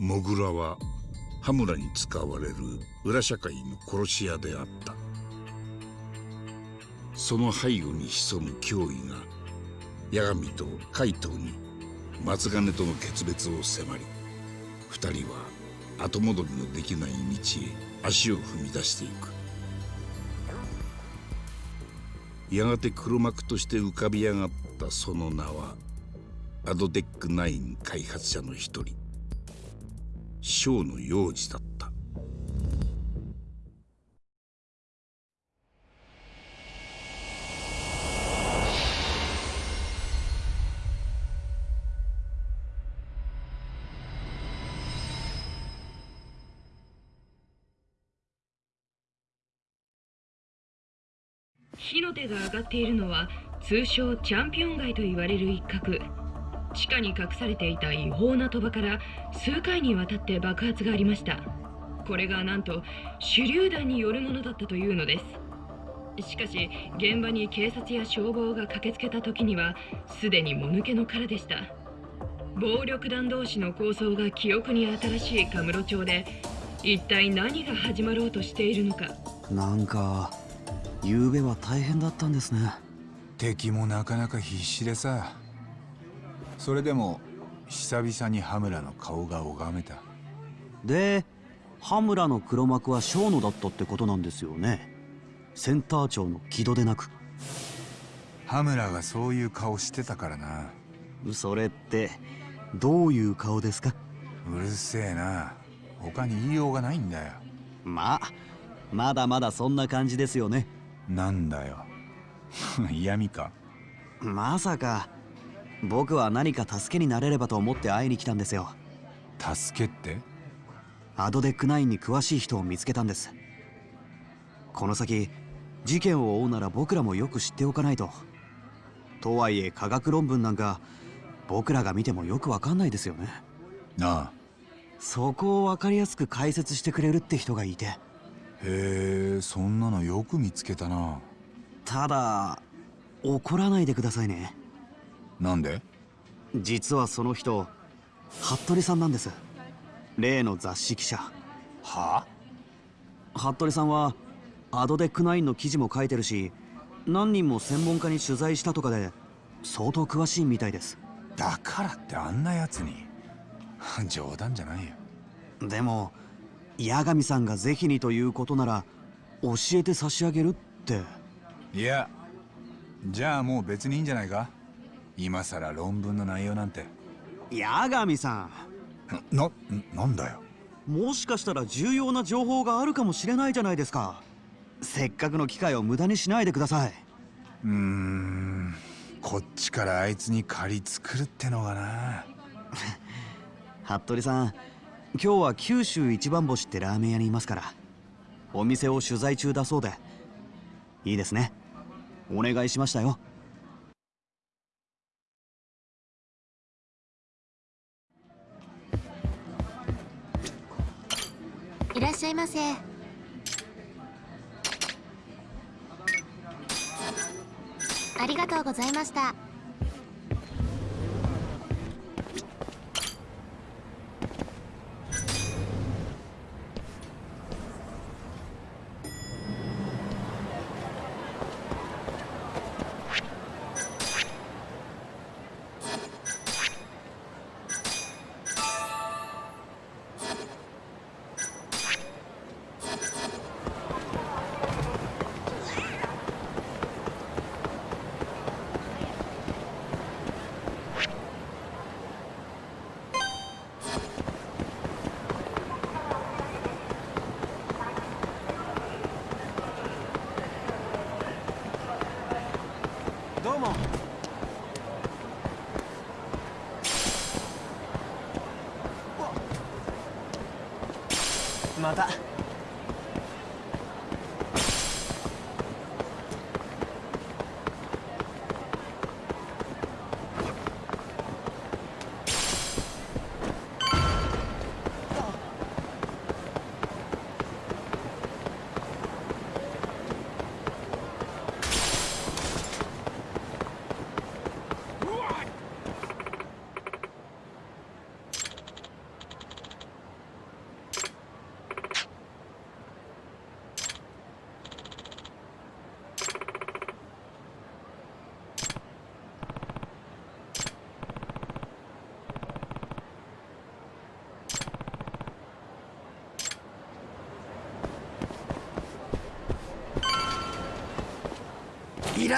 モグラは羽村に使われる裏社会の殺し屋であった。その背後に潜む脅威が八神と海藤に松金との決別を迫り二人は後戻りのできない道へ足を踏み出していく。やがて黒幕として浮かび上がったその名はアドテック9開発者の一人。小の幼児だった。火の手が上がっているのは通称チャンピオン街と言われる一角。地下に隠されていた違法な賭場から数回にわたって爆発がありました。これがなんと手榴弾によるものだったというのです。しかし現場に警察や消防が駆けつけた時にはすでにもぬけの殻でした。暴力団同士の抗争が記憶に新しいカムロ町で一体何が始まろうとしているのか。なんか昨べは大変だったんですね。敵もなかなか必死でさそれでも久々に羽村の顔が拝めた。で羽村の黒幕は小野だったってことなんですよね。センター長の木戸でなく。羽村がそういう顔してたからな。それってどういう顔ですか？うるせえな。他に言いようがないんだよ。まあまだまだそんな感じですよね。なんだよ。嫌味か。まさか僕は何か助けになれればと思って会いに来たんですよ。助けって？アドデック9に詳しい人を見つけたんです。この先事件を追うなら僕らもよく知っておかないと。とはいえ科学論文なんか僕らが見てもよくわかんないですよね。なあ。そこを分かりやすく解説してくれるって人がいて。へえそんなのよく見つけたな。ただ怒らないでくださいねなんで？実はその人服部さんなんです。例の雑誌記者。は服部さんはアドデック9の記事も書いてるし何人も専門家に取材したとかで相当詳しいみたいです。だからってあんなやつに。冗談じゃないよ。でも八神さんが是非にということなら教えて差し上げるって。いやじゃあもう別にいいんじゃないか？今さら論文の内容なんて。八神さん。ななんだよ。もしかしたら重要な情報があるかもしれないじゃないですか。せっかくの機会を無駄にしないでください。うーんこっちからあいつに借り作るってのがな。服部さん今日は九州一番星ってラーメン屋にいますからお店を取材中だそうで。いいですね。お願いしましたよしゃいませ。ありがとうございました。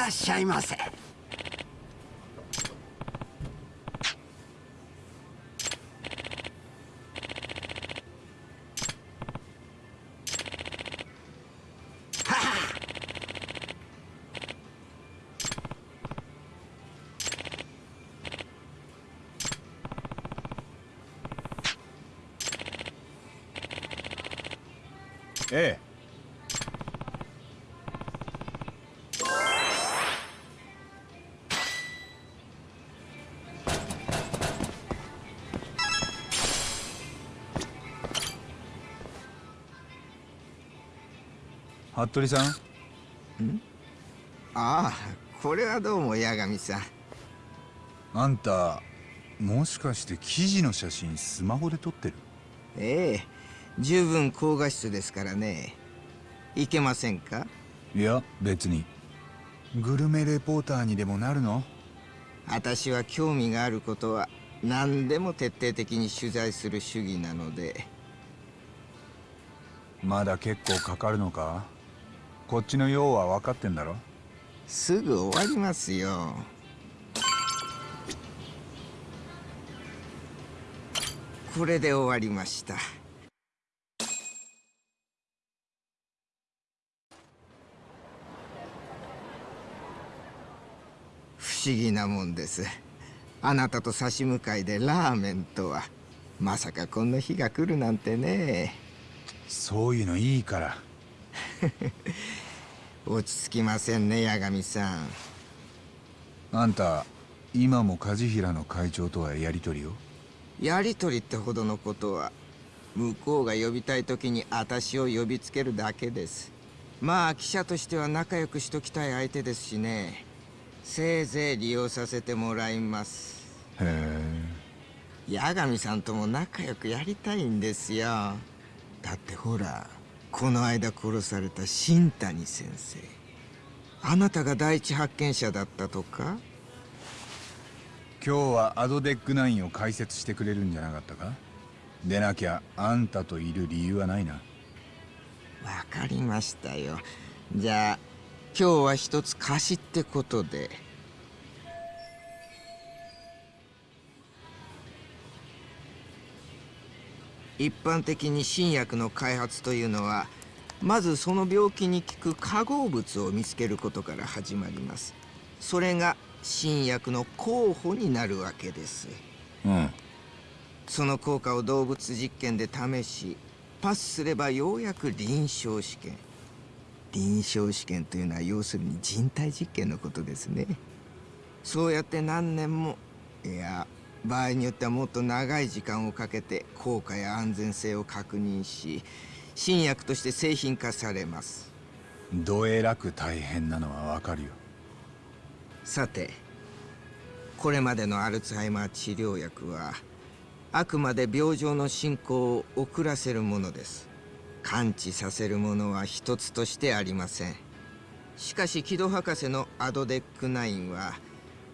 らっしゃいませ。服部さん？ああこれはどうも八神さん。あんたもしかして記事の写真スマホで撮ってる？ええ十分高画質ですからね。いけませんか？いや別に。グルメレポーターにでもなるの？私は興味があることは何でも徹底的に取材する主義なので。まだ結構かかるのか？こっちの用は分かってんだろ？すぐ終わりますよ。これで終わりました。不思議なもんです。あなたと差し向かいでラーメンとは。まさかこんな日が来るなんてね。そういうのいいから 落ち着きませんね八神さん。あんた今も梶平の会長とはやり取りを？やりとりってほどのことは向こうが呼びたい時に私を呼びつけるだけです。まあ記者としては仲良くしときたい相手ですしね。せいぜい利用させてもらいます。へえ。八神さんとも仲良くやりたいんですよ。だってほらこの間殺された新谷先生。あなたが第一発見者だったとか？今日はアドデック9を解説してくれるんじゃなかったか？でなきゃあんたといる理由はないな。わかりましたよ。じゃあ今日は一つ貸しってことで一般的に新薬の開発というのはまずその病気に効く化合物を見つけることから始まります。それが新薬の候補になるわけです。うん。その効果を動物実験で試しパスすればようやく臨床試験。臨床試験というのは要するに人体実験のことですね。そうやって何年もいや場合によってはもっと長い時間をかけて効果や安全性を確認し新薬として製品化されます。どえらく大変なのはわかるよ。さてこれまでのアルツハイマー治療薬はあくまで病状の進行を遅らせるものです。完治させるものは一つとしてありません。しかし木戸博士のアドデック9は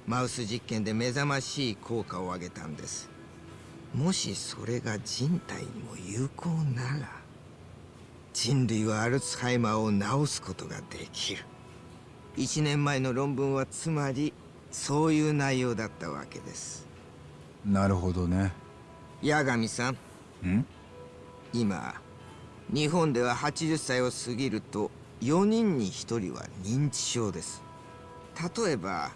マウス実験で目覚ましい効果を上げたんです。もしそれが人体にも有効なら人類はアルツハイマーを治すことができる。1年前の論文はつまりそういう内容だったわけです。なるほどね。八神さん。ん？今日本では80歳を過ぎると4人に1人は認知症です。例えば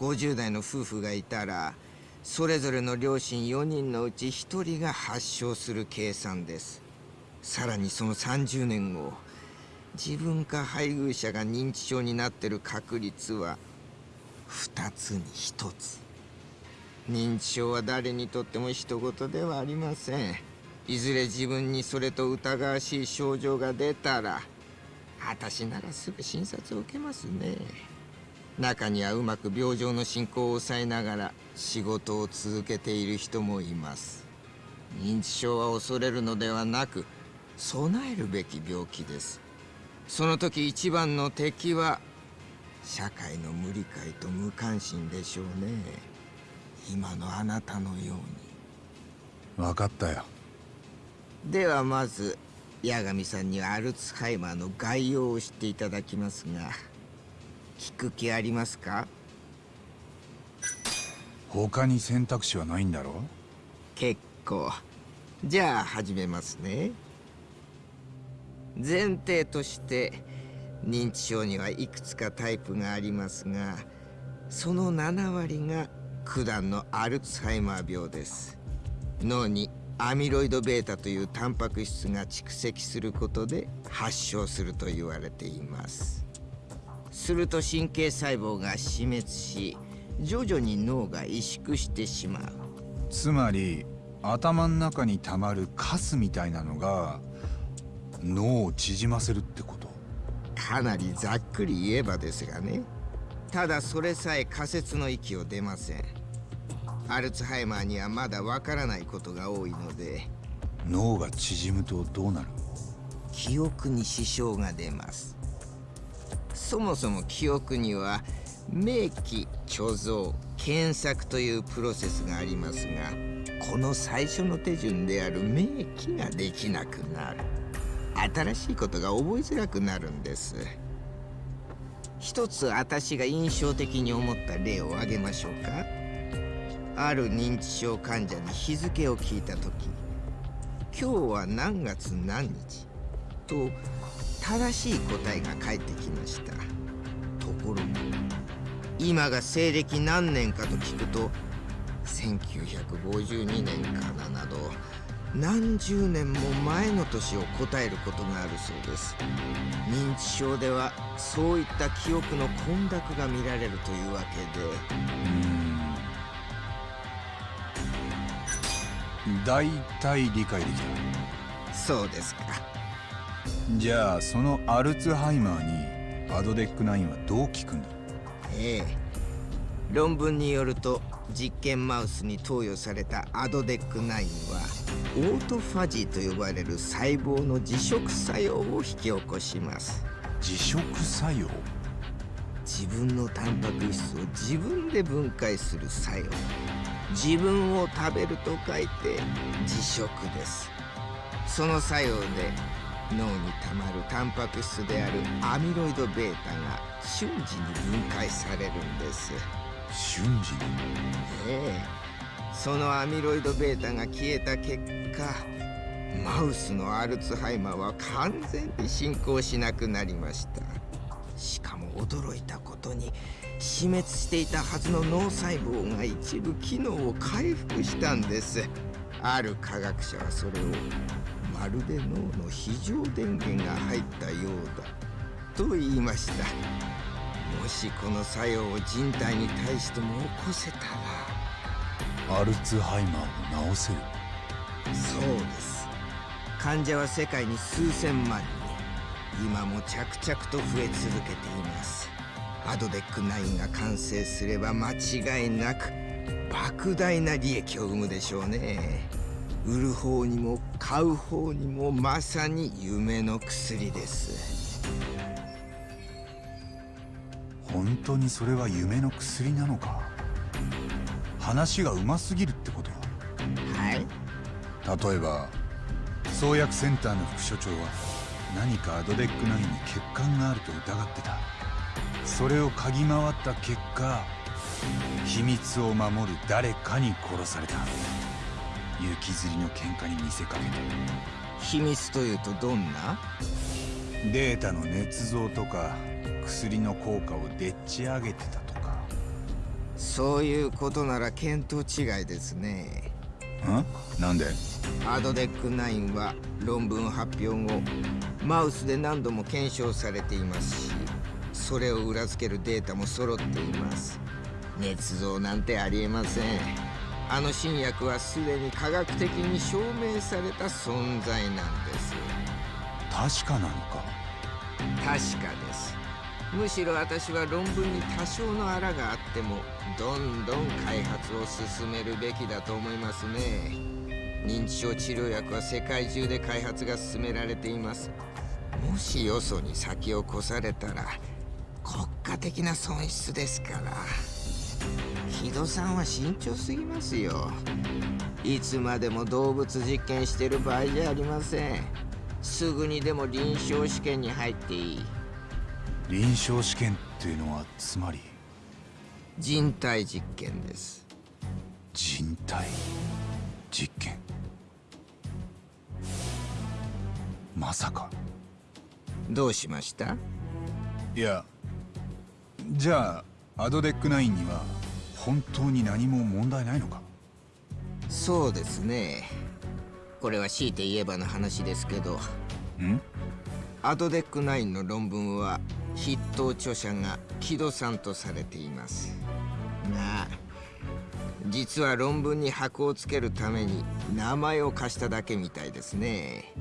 50代の夫婦がいたらそれぞれの両親4人のうち1人が発症する計算です。さらにその30年後自分か配偶者が認知症になってる確率は2つに1つ。認知症は誰にとっても人事ではありません。いずれ自分にそれと疑わしい症状が出たら私ならすぐ診察を受けますね。中にはうまく病状の進行を抑えながら仕事を続けている人もいます。認知症は恐れるのではなく備えるべき病気です。その時一番の敵は社会の無理解と無関心でしょうね。今のあなたのように。分かったよ。ではまず八神さんにはアルツハイマーの概要を知っていただきますが聞く気ありますか？他に選択肢はないんだろ結構。じゃあ始めますね。前提として認知症にはいくつかタイプがありますがその7割が九段のアルツハイマー病です。脳にアミロイド β というタンパク質が蓄積することで発症すると言われていますすると神経細胞が死滅し徐々に脳が萎縮してしまう。つまり頭の中にたまるカスみたいなのが脳を縮ませるってこと？かなりざっくり言えばですがね。ただそれさえ仮説の域を出ません。アルツハイマーにはまだわからないことが多いので。脳が縮むとどうなる？記憶に支障が出ますそもそも記憶には明記貯蔵検索というプロセスがありますがこの最初の手順である明記ができなくなる。新しいことが覚えづらくなるんです。一つ私が印象的に思った例を挙げましょうか。ある認知症患者に日付を聞いた時今日は何月何日と正しい答えが返ってきました。ところが今が西暦何年かと聞くと1952年かななど何十年も前の年を答えることがあるそうです。認知症ではそういった記憶の混濁が見られるというわけで。うん。大体理解できた。そうですかじゃあそのアルツハイマーにアドデック9はどう効くんだ？ええ。論文によると実験マウスに投与されたアドデック9はオートファジーと呼ばれる細胞の自食作用を引き起こします。自食作用？自分のタンパク質を自分で分解する作用。自分を食べると書いて自食です。その作用で脳にたまるタンパク質であるアミロイド β が瞬時に分解されるんです。瞬時に？ええ。そのアミロイド β が消えた結果マウスのアルツハイマーは完全に進行しなくなりました。しかも驚いたことに死滅していたはずの脳細胞が一部機能を回復したんです。ある科学者はそれをまるで脳の非常電源が入ったようだ。と言いました。もしこの作用を人体に対しても起こせたら。アルツハイマーを治せる。そうです。患者は世界に数千万人。今も着々と増え続けています。アドデック9が完成すれば間違いなく莫大な利益を生むでしょうね売る方にも買う方にもまさに夢の薬です。本当にそれは夢の薬なのか？話がうますぎるってことは？い。例えば創薬センターの副所長は何かアドデック9に欠陥があると疑ってた。それを嗅ぎ回った結果秘密を守る誰かに殺された雪吊りの喧嘩に見せかけて秘密というとどんな？データの捏造とか薬の効果をでっち上げてたとか。そういうことなら見当違いですね。ん？なんで？アドデック9は論文発表後マウスで何度も検証されていますしそれを裏付けるデータも揃っています。捏造なんてありえませんあの新薬はすでに科学的に証明された存在なんです。確かなのか。確かです。むしろ私は論文に多少のあらがあってもどんどん開発を進めるべきだと思いますね。認知症治療薬は世界中で開発が進められています。もしよそに先を越されたら国家的な損失ですから木戸さんは慎重すぎますよ。いつまでも動物実験してる場合じゃありません。すぐにでも臨床試験に入っていい。臨床試験っっていうのはつまり？人体実験です。人体実験？まさか。どうしました？いやじゃあアドデックナインには本当に何も問題ないのか？そうですね。これは強いて言えばの話ですけど。ん？アドデック9の論文は筆頭著者が木戸さんとされています。が実は論文に箔をつけるために名前を貸しただけみたいですね。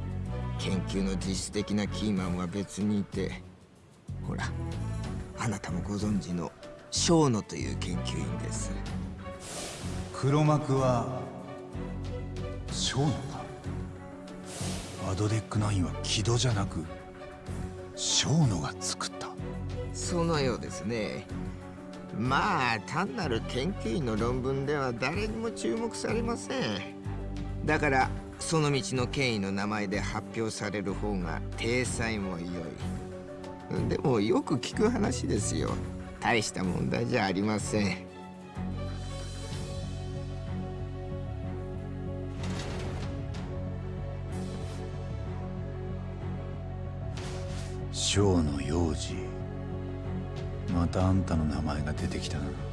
研究の実質的なキーマンは別にいて。ほらあなたもご存知の小野という研究員です。黒幕はショーノかアドデックナインは木戸じゃなくショーノが作った。そのようですね。まあ単なる研究員の論文では誰にも注目されません。だからその道の権威の名前で発表される方が体裁も良い。でもよく聞く話ですよ大した問題じゃありません。小の幼児またあんたの名前が出てきたな。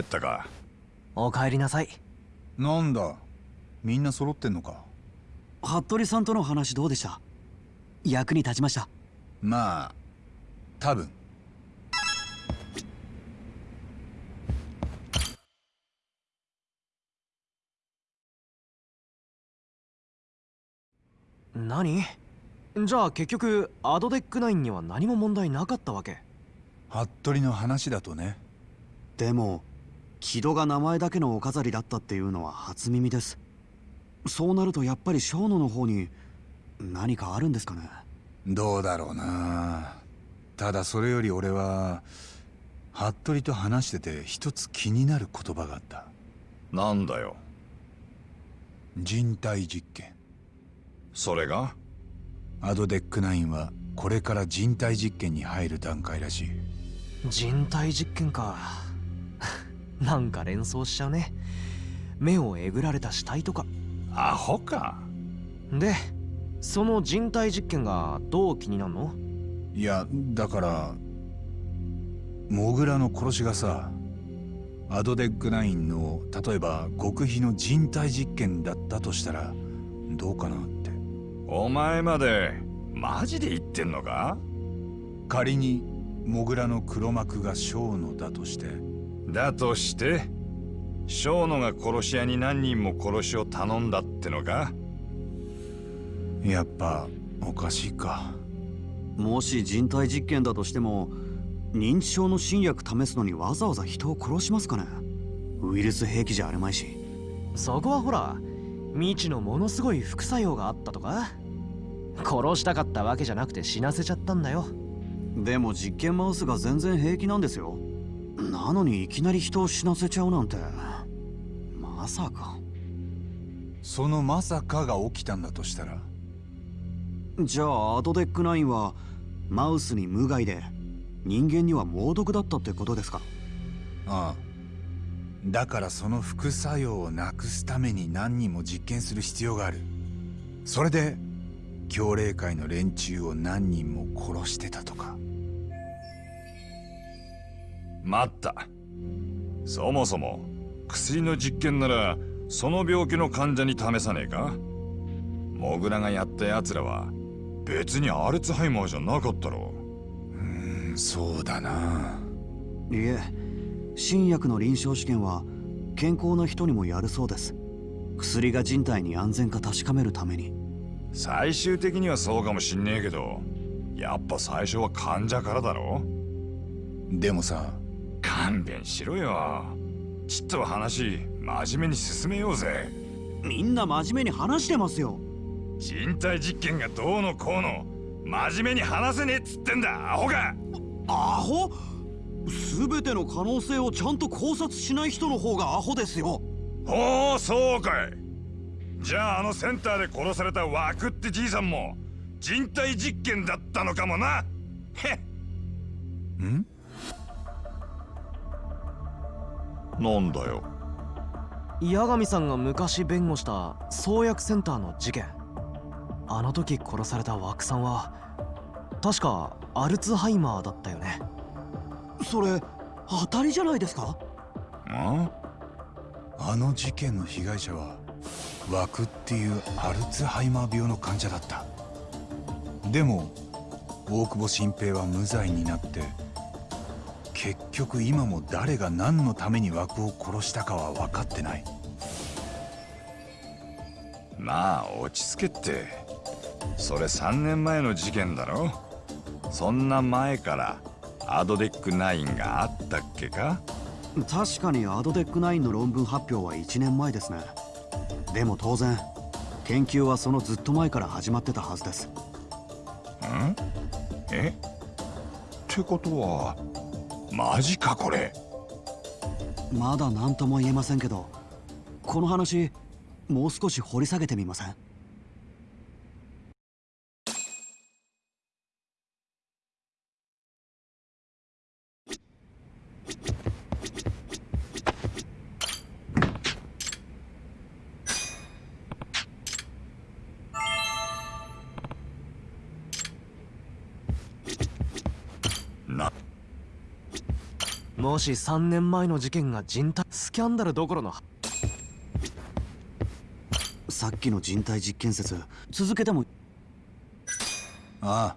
帰ったか。お帰りなさい。なんだ？みんな揃ってんのか？服部さんとの話どうでした？役に立ちました？まあ多分。何？じゃあ結局アドデック9には何も問題なかったわけ？服部の話だとね。でも木戸が名前だけのお飾りだったっていうのは初耳です。そうなるとやっぱり小野の方に何かあるんですかね？どうだろうな。ただそれより俺は服部と話してて一つ気になる言葉があった。なんだよ。人体実験。それが？アドデック9はこれから人体実験に入る段階らしい。人体実験かなんか連想しちゃうね。目をえぐられた死体とか。アホか。でその人体実験がどう気になるの？いやだからモグラの殺しがさアドデック9の例えば極秘の人体実験だったとしたらどうかなって。お前までマジで言ってんのか？仮にモグラの黒幕が小野だとしてだとして小野が殺し屋に何人も殺しを頼んだってのか？やっぱおかしいか。もし人体実験だとしても認知症の新薬試すのにわざわざ人を殺しますかね？ウイルス兵器じゃあるまいし。そこはほら未知のものすごい副作用があったとか。殺したかったわけじゃなくて死なせちゃったんだよ。でも実験マウスが全然平気なんですよなのにいきなり人を死なせちゃうなんて。まさか。そのまさかが起きたんだとしたら？じゃあアドデック9はマウスに無害で人間には猛毒だったってことですか？ああ。だからその副作用をなくすために何人も実験する必要がある。それで協霊会の連中を何人も殺してたとか待った。そもそも薬の実験ならその病気の患者に試さねえか？モグラがやった奴らは別にアルツハイマーじゃなかったろ。うんそうだな。いえ新薬の臨床試験は健康な人にもやるそうです。薬が人体に安全か確かめるために。最終的にはそうかもしんねえけどやっぱ最初は患者からだろ。でもさ勘弁しろよ。ちっとは話真面目に進めようぜ。みんな真面目に話してますよ。人体実験がどうのこうの。真面目に話せねえっつってんだアホが。アホ？全ての可能性をちゃんと考察しない人の方がアホですよ。ほうそうかい。じゃああのセンターで殺された枠ってじいさんも人体実験だったのかもな。へっ。ん？なんだよ。八神さんが昔弁護した創薬センターの事件。あの時殺された枠さんは確かアルツハイマーだったよね。それ当たりじゃないですか？んあの事件の被害者は枠っていうアルツハイマー病の患者だった。でも大久保新平は無罪になって結局今も誰が何のために枠を殺したかは分かってない。まあ落ち着けって。それ3年前の事件だろ。そんな前からアドデック9があったっけか？確かにアドデック9の論文発表は1年前ですね。でも当然研究はそのずっと前から始まってたはずです。ん？え？ってことはマジかこれ。まだ何とも言えませんけどこの話もう少し掘り下げてみません？し3年前の事件が人体スキャンダルどころのさっきの人体実験説続けてもああ。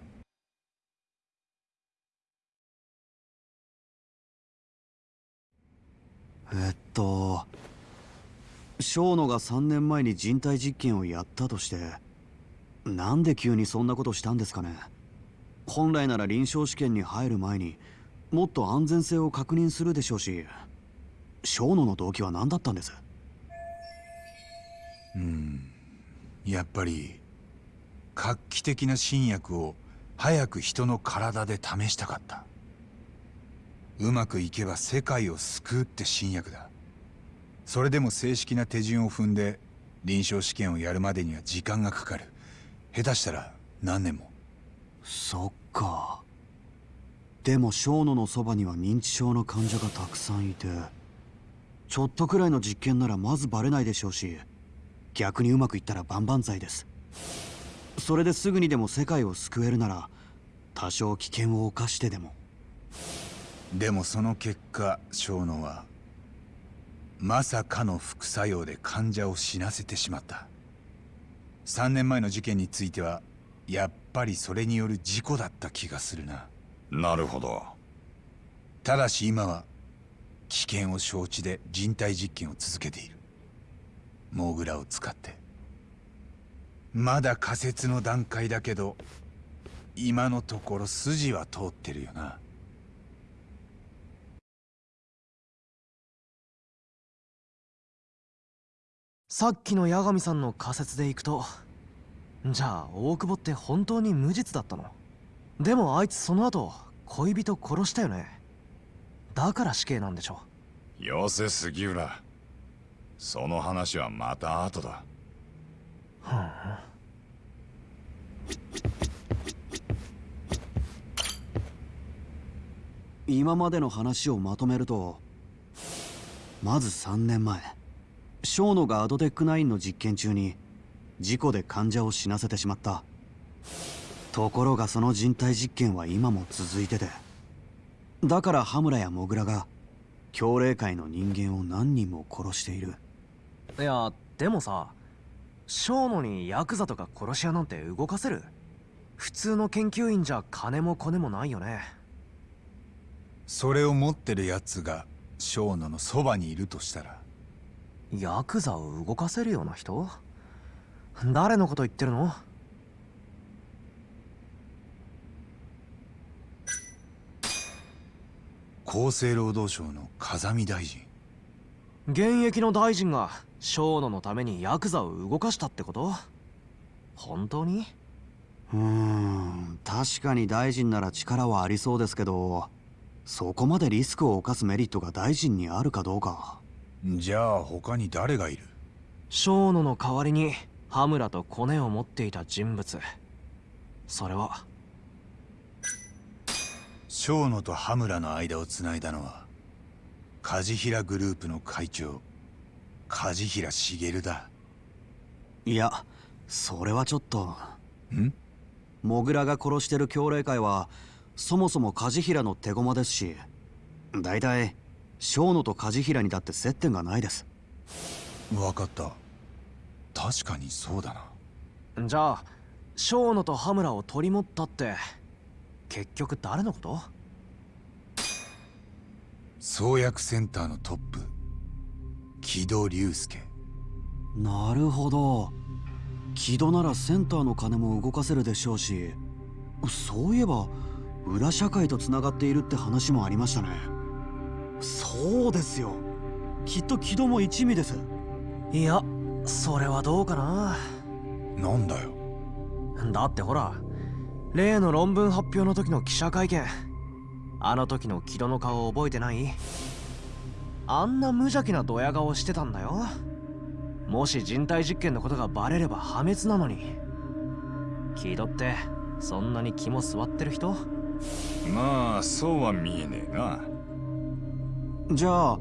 えっと小野が3年前に人体実験をやったとしてなんで急にそんなことしたんですかね。本来なら臨床試験に入る前にもっと安全性を確認するでしょうし小野の動機は何だったんです？うん。やっぱり画期的な新薬を早く人の体で試したかった。うまくいけば世界を救うって新薬だ。それでも正式な手順を踏んで臨床試験をやるまでには時間がかかる。下手したら何年も。そっかでも小野のそばには認知症の患者がたくさんいてちょっとくらいの実験ならまずバレないでしょうし逆にうまくいったら万々歳です。それですぐにでも世界を救えるなら多少危険を冒してでも。でもその結果小野はまさかの副作用で患者を死なせてしまった。3年前の事件についてはやっぱりそれによる事故だった気がするな。なるほど。ただし今は危険を承知で人体実験を続けている。モグラを使って。まだ仮説の段階だけど今のところ筋は通ってるよな。さっきの八神さんの仮説でいくとじゃあ大久保って本当に無実だったの？でもあいつその後恋人殺したよね。だから死刑なんでしょ。よせ杉浦その話はまた後だ。ふん。今までの話をまとめるとまず3年前小野がアドテック9の実験中に事故で患者を死なせてしまったところがその人体実験は今も続いてて。だから羽村やモグラが協霊会の人間を何人も殺している。いやでもさ小野にヤクザとか殺し屋なんて動かせる？普通の研究員じゃ金もコネもないよね。それを持ってるやつが小野のそばにいるとしたら。ヤクザを動かせるような人？誰のこと言ってるの？厚生労働省の風見大臣。現役の大臣が小野のためにヤクザを動かしたってこと？本当に？うーん確かに大臣なら力はありそうですけどそこまでリスクを冒すメリットが大臣にあるかどうか。じゃあ他に誰がいる？小野の代わりに羽村とコネを持っていた人物。それは小野と羽村の間をつないだのは梶平グループの会長梶平茂だ。いやそれはちょっと。ん？モグラが殺してる協励会はそもそも梶平の手駒ですし大体小野と梶平にだって接点がないです。分かった。確かにそうだな。じゃあ小野と羽村を取り持ったって結局誰のこと？創薬センターのトップ木戸隆介。なるほど。木戸ならセンターの金も動かせるでしょうしそういえば裏社会とつながっているって話もありましたね。そうですよ。きっと木戸も一味です。いやそれはどうかな。なんだよ。だってほら例の論文発表の時の記者会見あの時の木戸の顔覚えてない？あんな無邪気なドヤ顔してたんだよ？もし人体実験のことがバレれば破滅なのに。木戸ってそんなに気も座ってる人？まあそうは見えねえな。じゃあ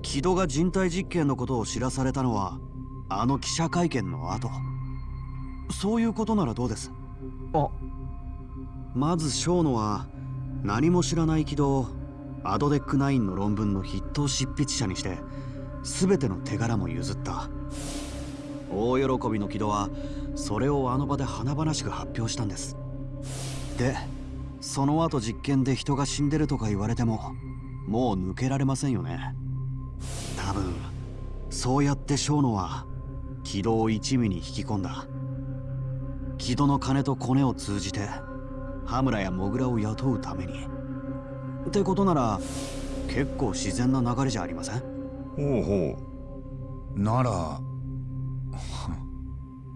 木戸が人体実験のことを知らされたのはあの記者会見の後。そういうことならどうです？あ。まず小野は何も知らない木戸をアドデック9の論文の筆頭執筆者にして全ての手柄も譲った。大喜びの木戸はそれをあの場で華々しく発表したんです。でその後実験で人が死んでるとか言われてももう抜けられませんよね。多分そうやって小野は木戸を一味に引き込んだ。木戸の金とコネを通じて羽村やモグラを雇うために。ってことなら結構自然な流れじゃありません？ほうほなら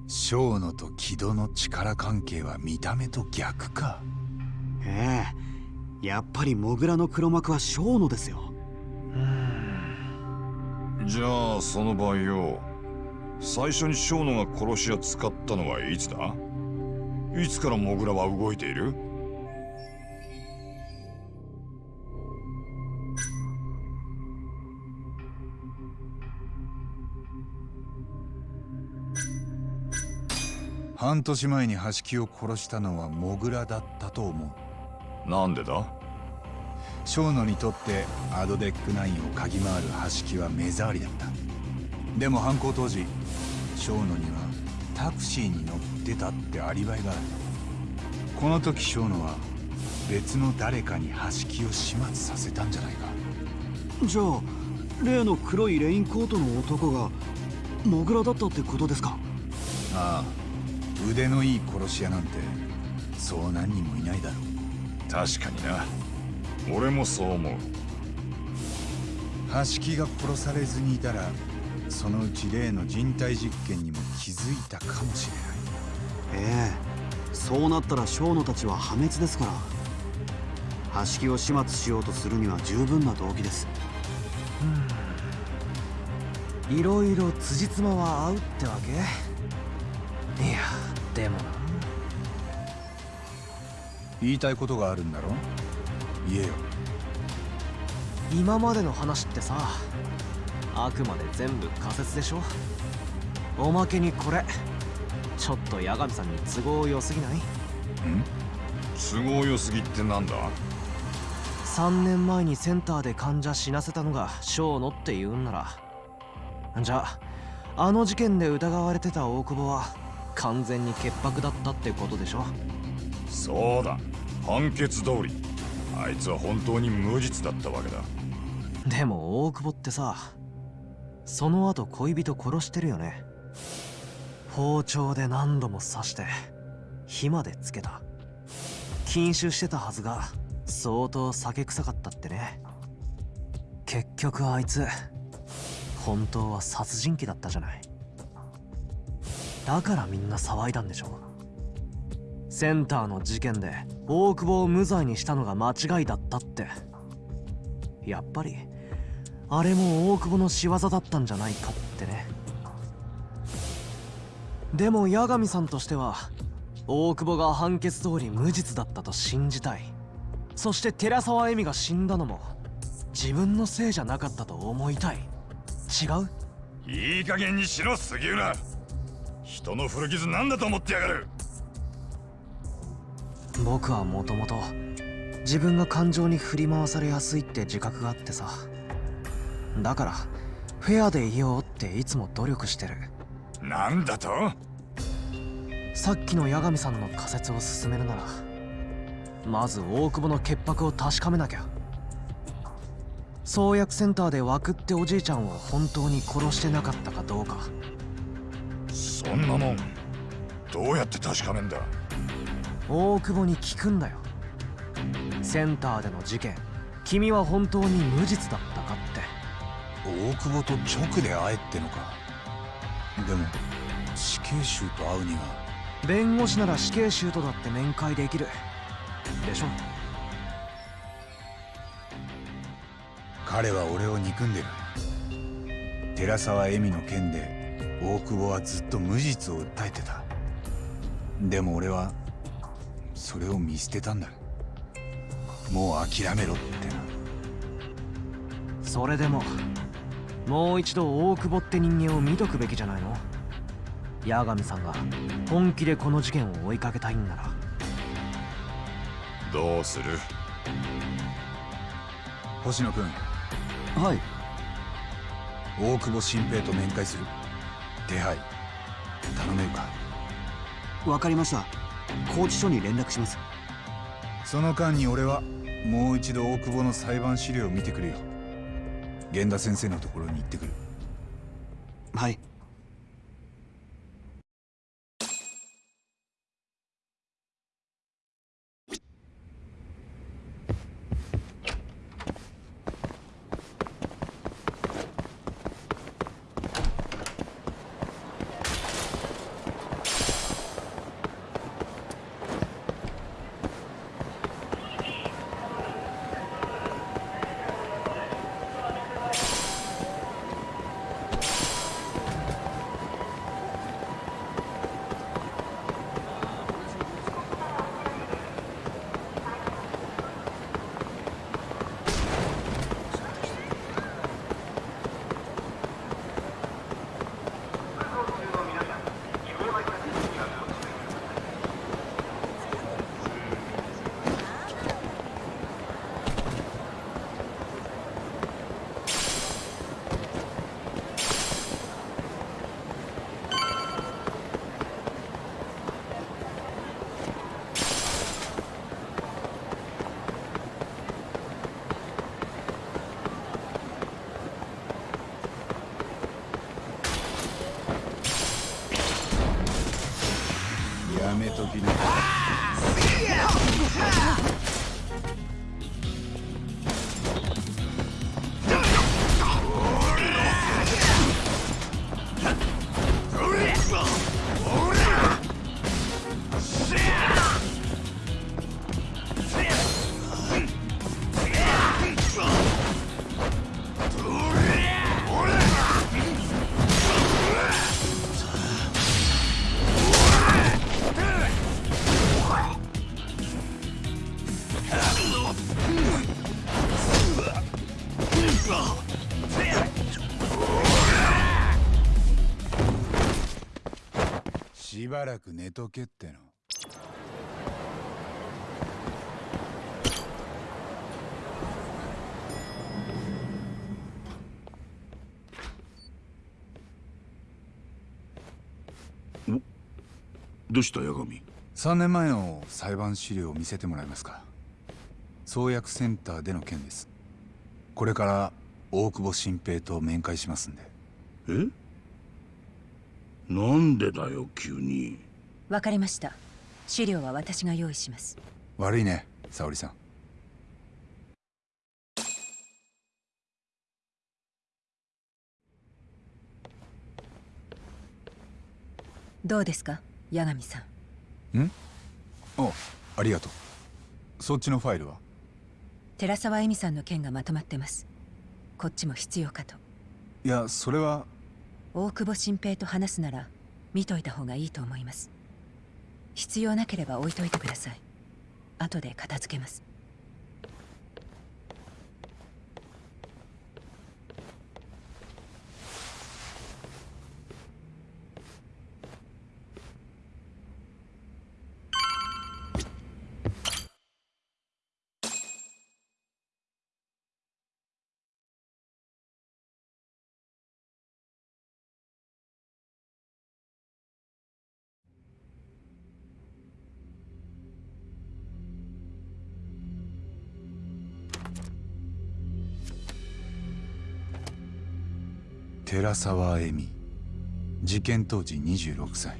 小野と木戸の力関係は見た目と逆か。ええ。やっぱりモグラの黒幕は小野ですよ。うじゃあその場合よ最初に小野が殺し屋使ったのはいつだ？いつからモグラは動いている？半年前に橋木を殺したのはモグラだったと思う。なんでだ？小野にとってアドデック9を嗅ぎ回る橋木は目障りだった。でも犯行当時小野にはタクシーに乗ってたってアリバイがある。この時小野は別の誰かに橋木を始末させたんじゃないか。じゃあ例の黒いレインコートの男がモグラだったってことですか？ああ腕のいい殺し屋なんてそう何人もいないだろう。確かにな。俺もそう思う。橋木が殺されずにいたらそのうち例の人体実験にも気づいたかもしれない。ええ。そうなったら小野たちは破滅ですから。橋木を始末しようとするには十分な動機です。いろいろ辻褄は合うってわけ？いやでも。な言いたいことがあるんだろ？言えよ。今までの話ってさあくまで全部仮説でしょ。おまけにこれ。ちょっと八神さんに都合良すぎない？都合良すぎってなんだ？3年前にセンターで患者死なせたのが小野って言うんなら。じゃああの事件で疑われてた大久保は完全に潔白だったってことでしょ。そうだ。判決通り。あいつは本当に無実だったわけだ。でも大久保ってさその後恋人殺してるよね。包丁で何度も刺して火までつけた。禁酒してたはずが相当酒臭かったってね。結局あいつ本当は殺人鬼だったじゃない。だからみんな騒いだんでしょセンターの事件で大久保を無罪にしたのが間違いだったって。やっぱりあれも大久保の仕業だったんじゃないかってね。でも八神さんとしては大久保が判決通り無実だったと信じたい。そして寺沢恵美が死んだのも自分のせいじゃなかったと思いたい。違う？いい加減にしろ杉浦。人の古傷なんだと思ってやがる。僕はもともと自分が感情に振り回されやすいって自覚があってさだからフェアでいようっていつも努力してる。なんだと？さっきの八神さんの仮説を進めるならまず大久保の潔白を確かめなきゃ。創薬センターで枠っておじいちゃんを本当に殺してなかったかどうか。そんなもんどうやって確かめんだ？大久保に聞くんだよ。センターでの事件君は本当に無実だ。った大久保と直で会えってのか。でも死刑囚と会うには。弁護士なら死刑囚とだって面会できる。でしょ。彼は俺を憎んでる。寺沢恵美の件で大久保はずっと無実を訴えてた。でも俺はそれを見捨てたんだ。もう諦めろってな。それでももう一度大久保って人間を見とくべきじゃないの。八神さんが本気でこの事件を追いかけたいんなら。どうする？星野君はい。大久保新平と面会する？手配。頼めるか？わかりました。拘置所に連絡します。その間に俺はもう一度大久保の裁判資料を見てくるよ源田先生のところに行ってくる。はい。ばらく寝とけっての。どうした八神？3年前の裁判資料を見せてもらえますか？創薬センターでの件です。これから大久保新平と面会しますんで。え？なんでだよ急に。わかりました。資料は私が用意します。悪いね沙織さん。どうですか八神さん？ん？あありがとう。そっちのファイルは？寺沢恵美さんの件がまとまってます。こっちも必要かと。いやそれは大久保新平と話すなら見といた方がいいと思います。必要なければ置いといてください。後で片付けます。寺沢恵美。事件当時26歳。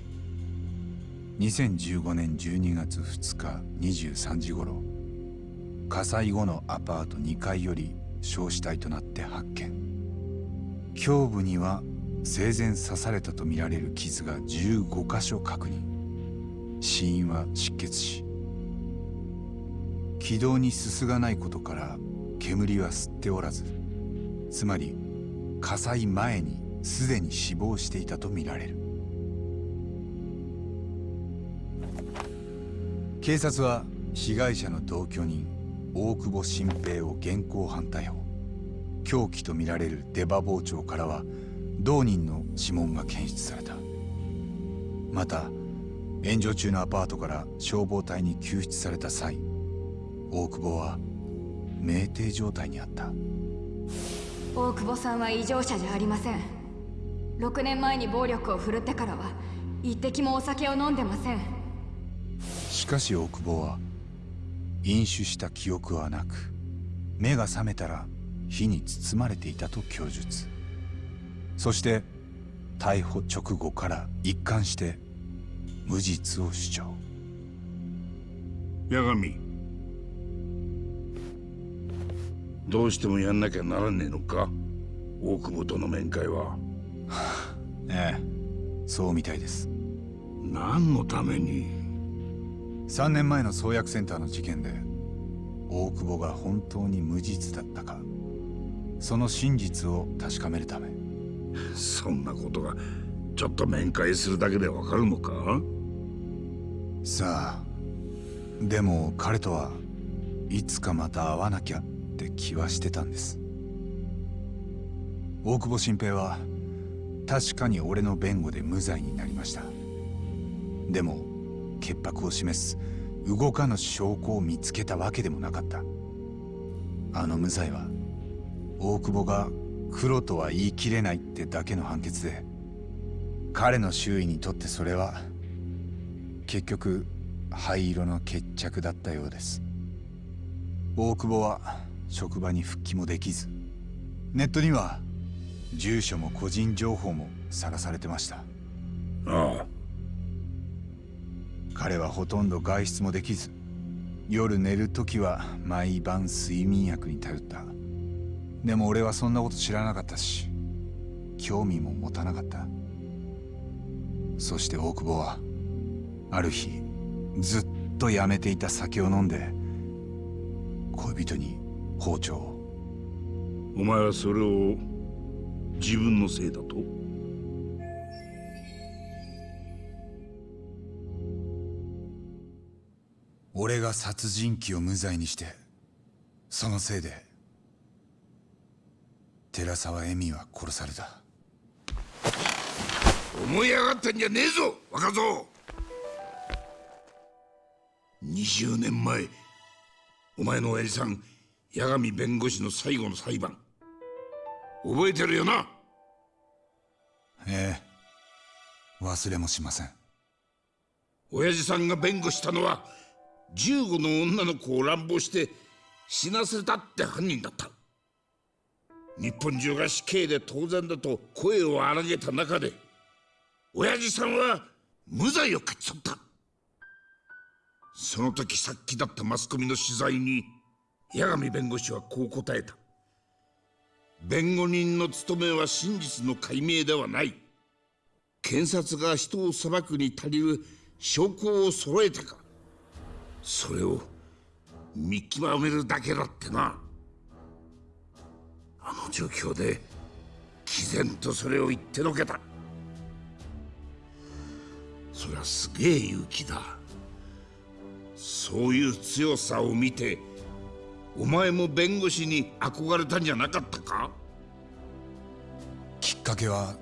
2015年12月2日23時頃。火災後のアパート2階より焼死体となって発見。胸部には生前刺されたとみられる傷が15箇所確認。死因は失血死。気道にすすがないことから煙は吸っておらずつまり火災前にすでに死亡していたとみられる。警察は被害者の同居人大久保新平を現行犯逮捕。凶器とみられる出刃包丁からは同人の指紋が検出された。また炎上中のアパートから消防隊に救出された際大久保は酩酊状態にあった。大久保さんは異常者じゃありません。6年前に暴力を振るってからは一滴もお酒を飲んでません。しかし大久保は飲酒した記憶はなく目が覚めたら火に包まれていたと供述。そして逮捕直後から一貫して無実を主張。八神どうしてもやんなきゃならねえのか？大久保との面会は。ええそうみたいです。何のために？3年前の創薬センターの事件で大久保が本当に無実だったか。その真実を確かめるため。そんなことがちょっと面会するだけでわかるのか？さあでも彼とはいつかまた会わなきゃって気はしてたんです。大久保新平は確かに俺の弁護で無罪になりました。でも潔白を示す動かぬ証拠を見つけたわけでもなかった。あの無罪は大久保が黒とは言い切れないってだけの判決で彼の周囲にとってそれは結局灰色の決着だったようです。大久保は職場に復帰もできずネットには住所も個人情報もさらされてました。ああ。彼はほとんど外出もできず夜寝る時は毎晩睡眠薬に頼った。でも俺はそんなこと知らなかったし興味も持たなかった。そして大久保はある日ずっとやめていた酒を飲んで恋人に包丁。をお前はそれを自分のせいだと？俺が殺人鬼を無罪にしてそのせいで寺沢恵美は殺された。思い上がったんじゃねえぞ若造。20年前お前の親父さん八神弁護士の最後の裁判。覚えてるよな？ええ。忘れもしません。親父さんが弁護したのは15の女の子を乱暴して死なせたって犯人だった。日本中が死刑で当然だと声を荒げた中で親父さんは無罪を勝ち取った。その時さっきだったマスコミの取材に八神弁護士はこう答えた。弁護人の務めは真実の解明ではない。検察が人を裁くに足りる証拠を揃えてか。それを見極めるだけだってな。あの状況で毅然とそれを言ってのけた。そりゃすげえ勇気だ。そういう強さを見てお前も弁護士に憧れたんじゃなかったか？きっかけは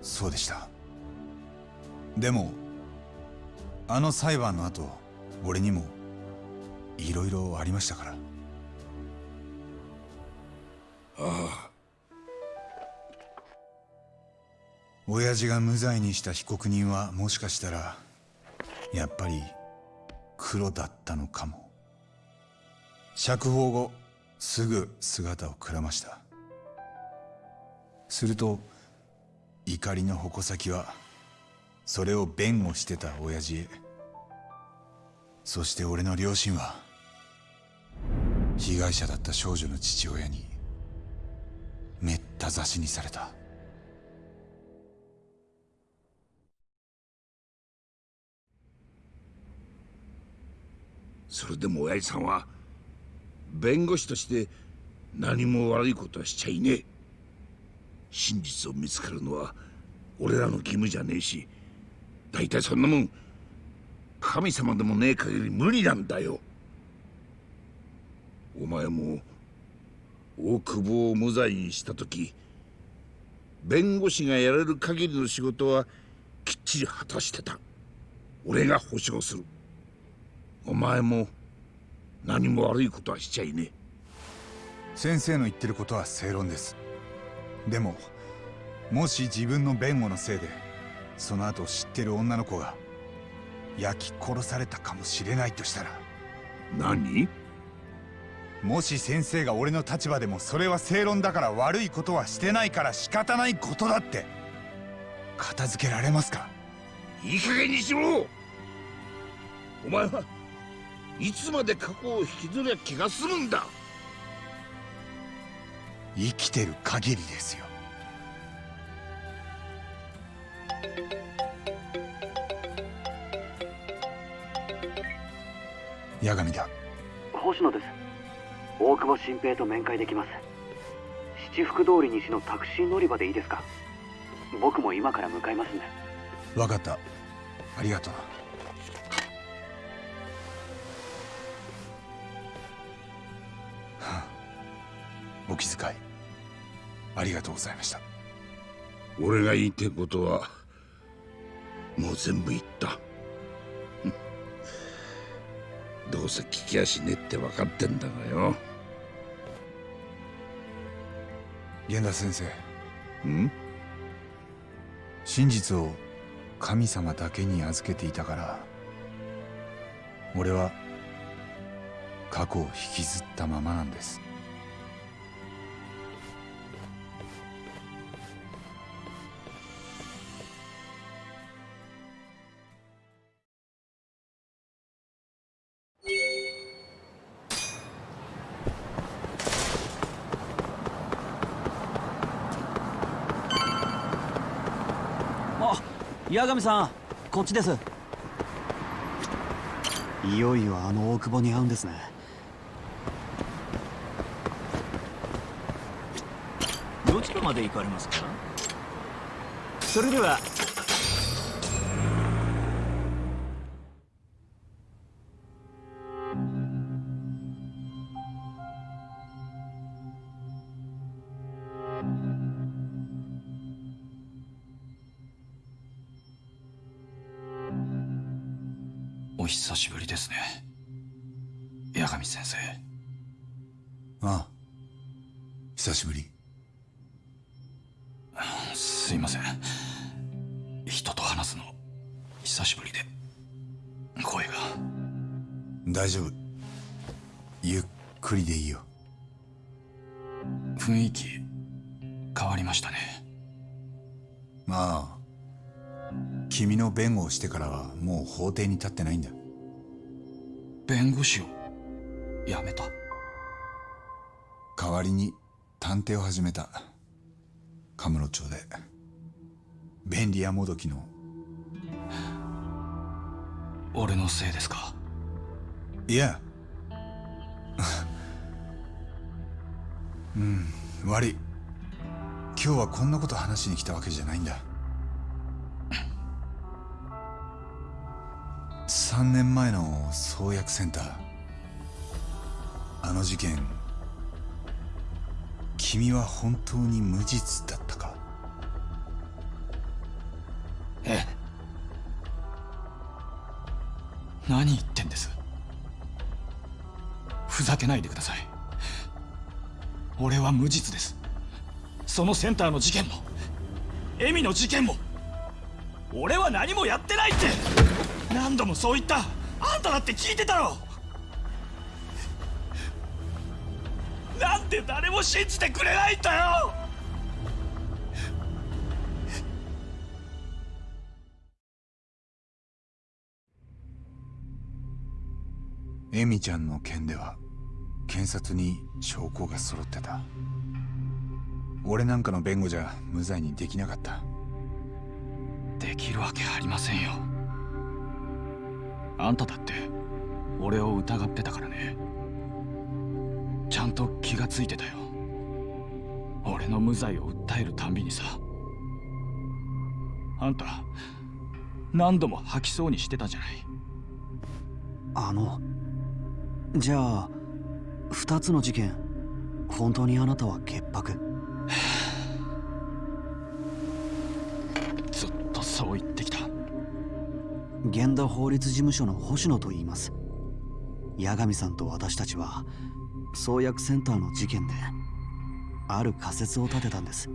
そうでした。でもあの裁判の後俺にもいろいろありましたから。ああ。親父が無罪にした被告人はもしかしたらやっぱり黒だったのかも釈放後すぐ姿をくらました。すると怒りの矛先はそれを弁護してた親父へ。そして俺の両親は被害者だった少女の父親にめった刺しにされた。それでも親父さんは弁護士として何も悪いことはしちゃいねえ。真実を見つかるのは俺らの義務じゃねえし大体そんなもん。神様でもねえ限り無理なんだよ。お前も大久保を無罪にした時弁護士がやれる限りの仕事はきっちり果たしてた。俺が保証する。お前も何も悪いことはしちゃいねえ。先生の言ってることは正論です。でももし自分の弁護のせいでその後知ってる女の子が焼き殺されたかもしれないとしたら。何？もし先生が俺の立場でもそれは正論だから悪いことはしてないから仕方ないことだって。片付けられますか？いい加減にしろ！お前はいつまで過去を引きずりゃ気が済むんだ。生きてる限りですよ。八神だ。星野です。大久保新平と面会できます。七福通り西のタクシー乗り場でいいですか？僕も今から向かいますんで。分かった。ありがとうお気遣い。ありがとうございました。俺が言いてえことはもう全部言った。どうせ聞きやしねえって分かってんだがよ。源田先生。ん？真実を神様だけに預けていたから俺は過去を引きずったままなんです八神さんこっちです。いよいよあの大久保に会うんですね。どちらまで行かれますか？それではしてからはもう法廷に立ってないんだ弁護士を？辞めた？代わりに探偵を始めた。カムロ町で。便利屋もどきの。俺のせいですか？いや。うん悪い。今日はこんなこと話しに来たわけじゃないんだ3年前の創薬センター。あの事件君は本当に無実だったか？ええ。何言ってんです？ふざけないでください。俺は無実です。そのセンターの事件もエミの事件も俺は何もやってないって。何度もそう言った。あんただって聞いてたろ。なんで誰も信じてくれないんだよ。エミちゃんの件では検察に証拠が揃ってた。俺なんかの弁護じゃ無罪にできなかった。できるわけありませんよあんただって俺を疑ってたからね。ちゃんと気がついてたよ。俺の無罪を訴えるたんびにさ。あんた何度も吐きそうにしてたじゃない。あのじゃあ2つの事件本当にあなたは潔白？ずっとそう言ってきた源田法律事務所の星野と言います。八神さんと私たちは創薬センターの事件である仮説を立てたんです。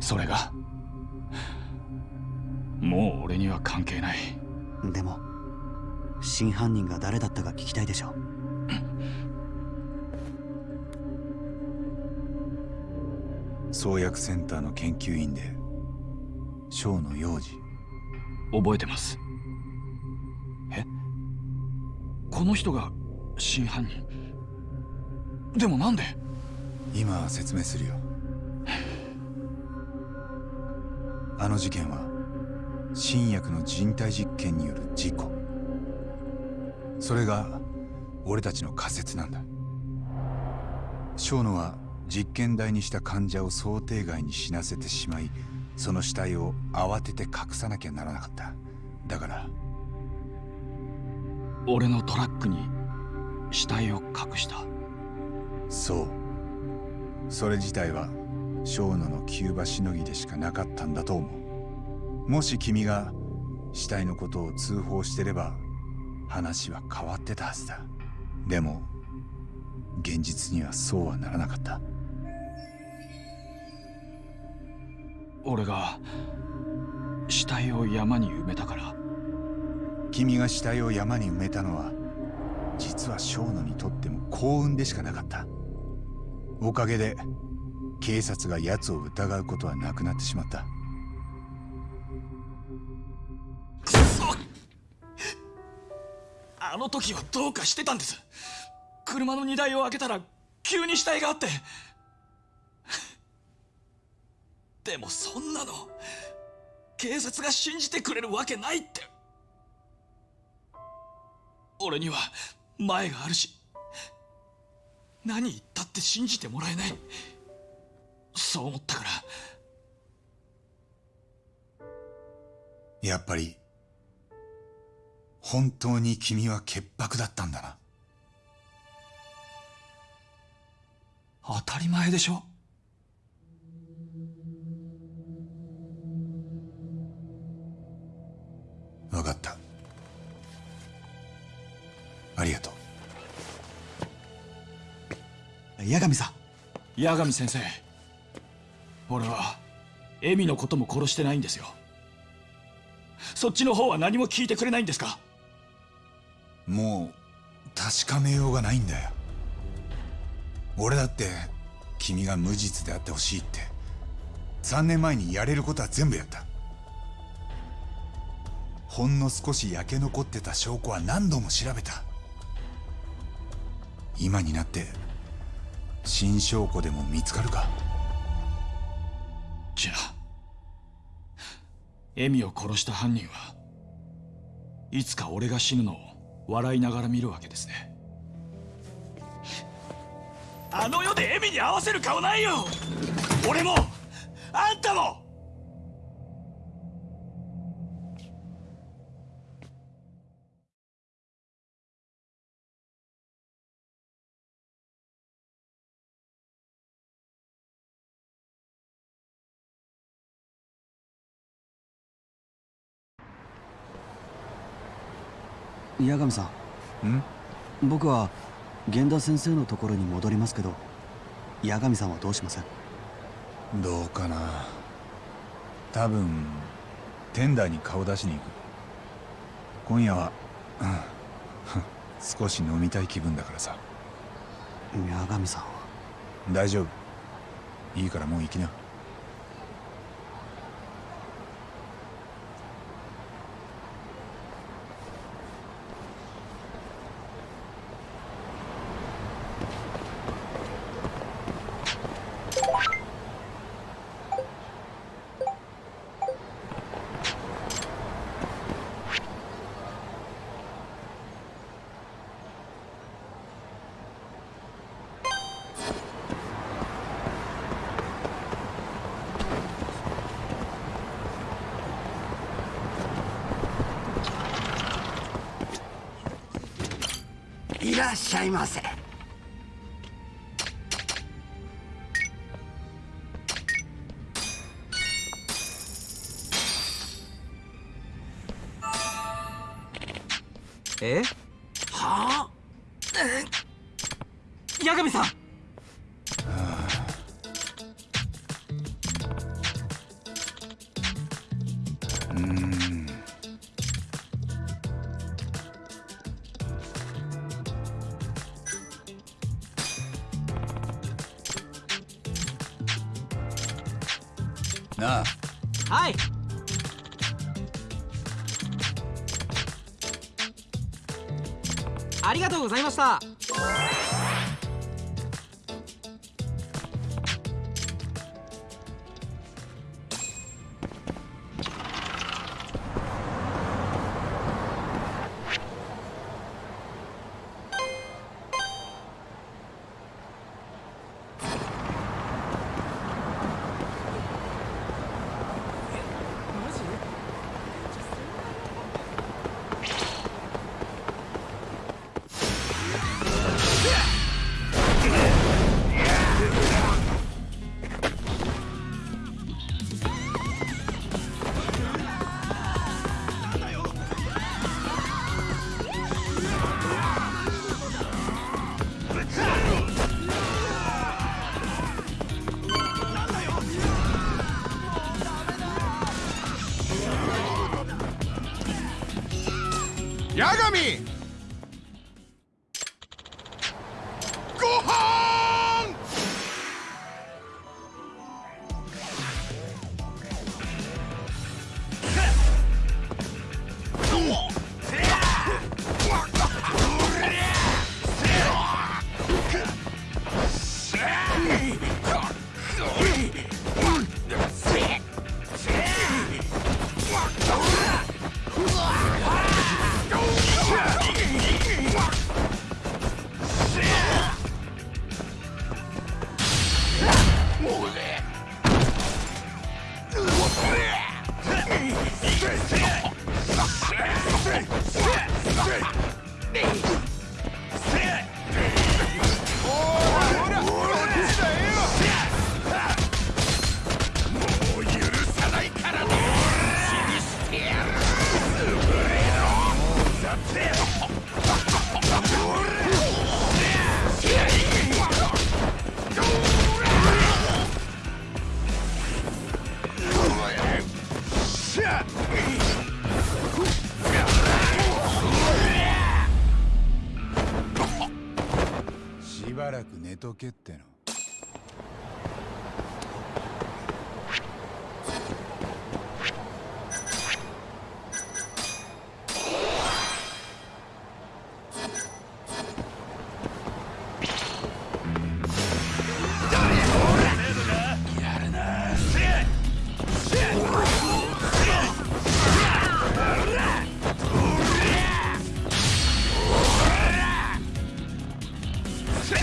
それがもう俺には関係ない。でも真犯人が誰だったか聞きたいでしょ創薬センターの研究員で小の幼児覚えてますこの人が真犯人。でもなんで？今説明するよ。あの事件は新薬の人体実験による事故。それが俺たちの仮説なんだ。小野は実験台にした患者を想定外に死なせてしまいその死体を慌てて隠さなきゃならなかった。だから俺のトラックに死体を隠した。そう。それ自体は小野の急場しのぎでしかなかったんだと思う。もし君が死体のことを通報してれば話は変わってたはずだ。でも現実にはそうはならなかった。俺が死体を山に埋めたから君が死体を山に埋めたのは実は小野にとっても幸運でしかなかった。おかげで警察が奴を疑うことはなくなってしまった。あの時はどうかしてたんです。車の荷台を開けたら急に死体があって。でもそんなの警察が信じてくれるわけないって。俺には前があるし何言ったって信じてもらえない。そう思ったから。やっぱり本当に君は潔白だったんだな。当たり前でしょ八神さん。八神先生。俺はエミのことも殺してないんですよ。そっちの方は何も聞いてくれないんですか？もう確かめようがないんだよ。俺だって君が無実であってほしいって。3年前にやれることは全部やった。ほんの少し焼け残ってた証拠は何度も調べた。今になって新証拠でも見つかるか？じゃあエミを殺した犯人はいつか俺が死ぬのを笑いながら見るわけですね。あの世でエミに合わせる顔ないよ！俺もあんたも！八神さん。ん？僕は源田先生のところに戻りますけど八神さんはどうしますどうかな。多分テンダーに顔出しに行く。今夜は、うん 少し飲みたい気分だからさ。八神さん大丈夫。いいからもう行きななあ。はい。ありがとうございました。た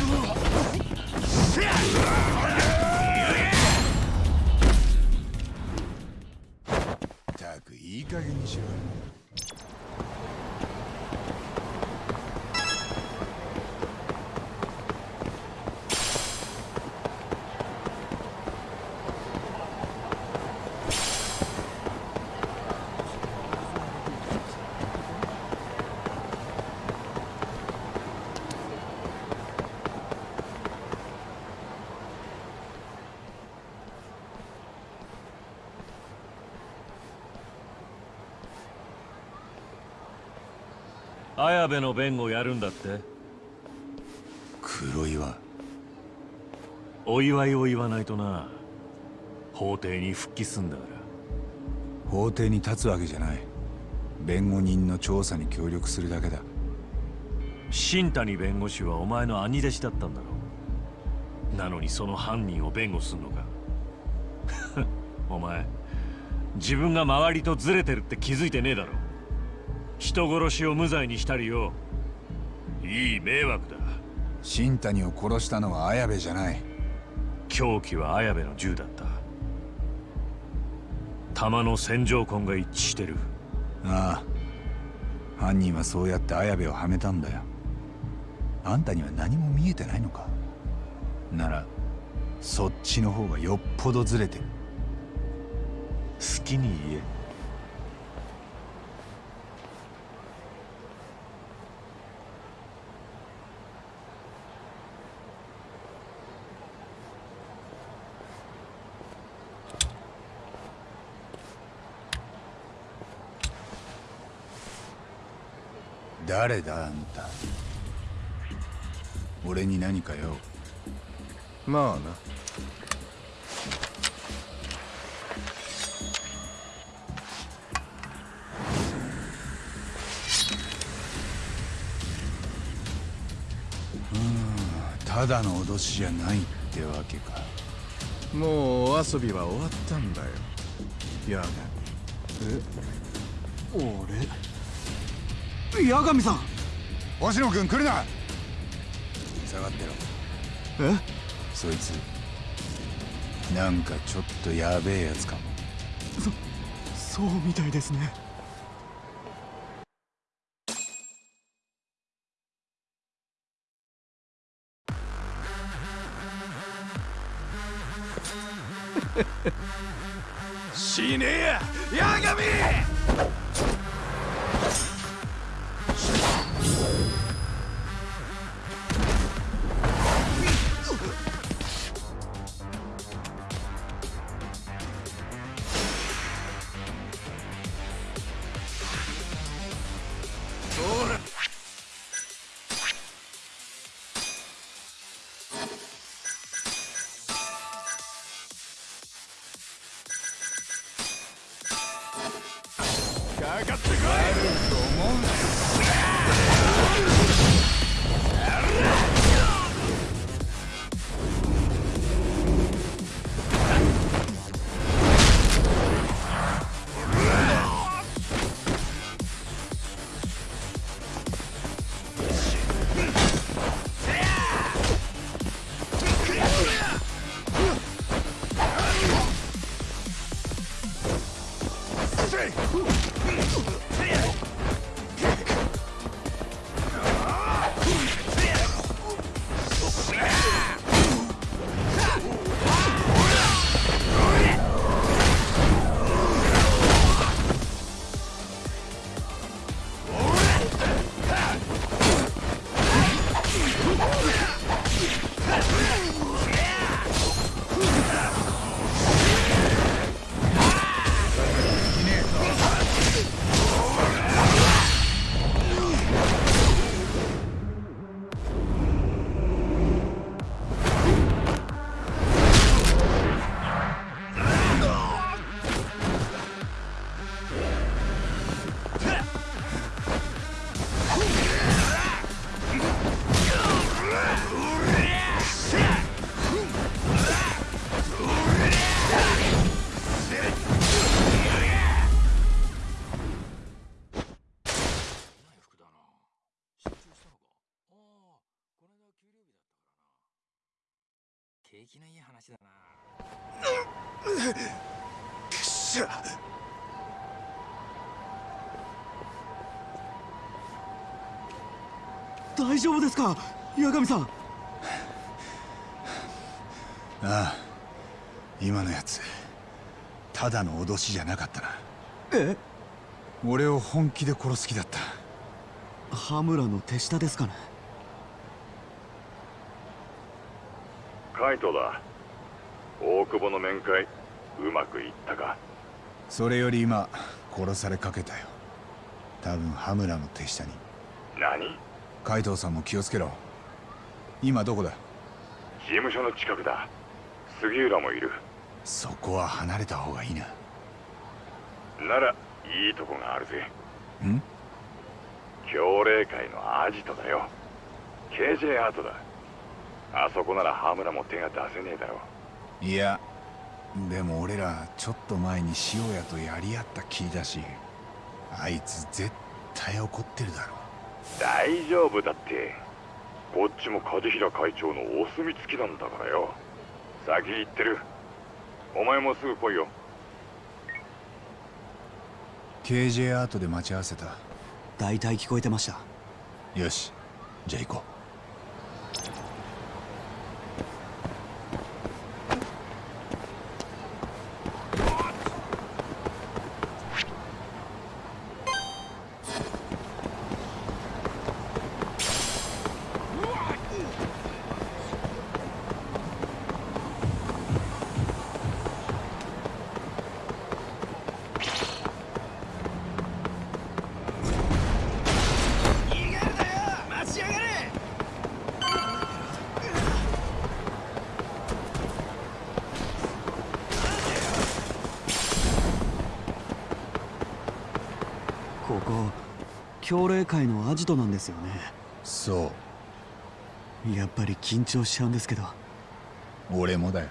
くいい加減にしろ。綾部の弁護やるんだって？黒岩。お祝いを言わないとな。法廷に復帰すんだから。法廷に立つわけじゃない。弁護人の調査に協力するだけだ。新谷弁護士はお前の兄弟子だったんだろう。なのにその犯人を弁護すんのか。お前自分が周りとずれてるって気づいてねえだろ人殺しを無罪にしたりよ。いい迷惑だ。新谷を殺したのは綾部じゃない。凶器は綾部の銃だった。弾の線条痕が一致してる。ああ。犯人はそうやって綾部をはめたんだよ。あんたには何も見えてないのか。ならそっちの方がよっぽどずれてる。好きに言え誰だあんた。俺に何かよまあな。うんただの脅しじゃないってわけか。もうお遊びは終わったんだよ。やえ？俺？八神さん。星野君来るな。下がってろ。え？そいつなんかちょっとやべえやつかも。そそうみたいですね丈夫ですか？八神さん。ああ今のやつただの脅しじゃなかったな。え？俺を本気で殺す気だった。羽村の手下ですかね？カイトだ。大久保の面会うまくいったか？それより今殺されかけたよ。多分羽村の手下に。何？海藤さんも気をつけろ。今どこだ？事務所の近くだ。杉浦もいる。そこは離れた方がいいな。ならいいとこがあるぜ。ん？協霊会のアジトだよ。KJ アートだ。あそこなら羽村も手が出せねえだろいやでも俺らちょっと前に塩屋とやり合った気だしあいつ絶対怒ってるだろ大丈夫だって。こっちも梶平会長のお墨付きなんだからよ。先行ってる。お前もすぐ来いよ。KJ アートで待ち合わせた。大体聞こえてました。よし。じゃあ行こ待ジトなんですよね。そう。やっぱり緊張しちゃうんですけど。俺もだよ。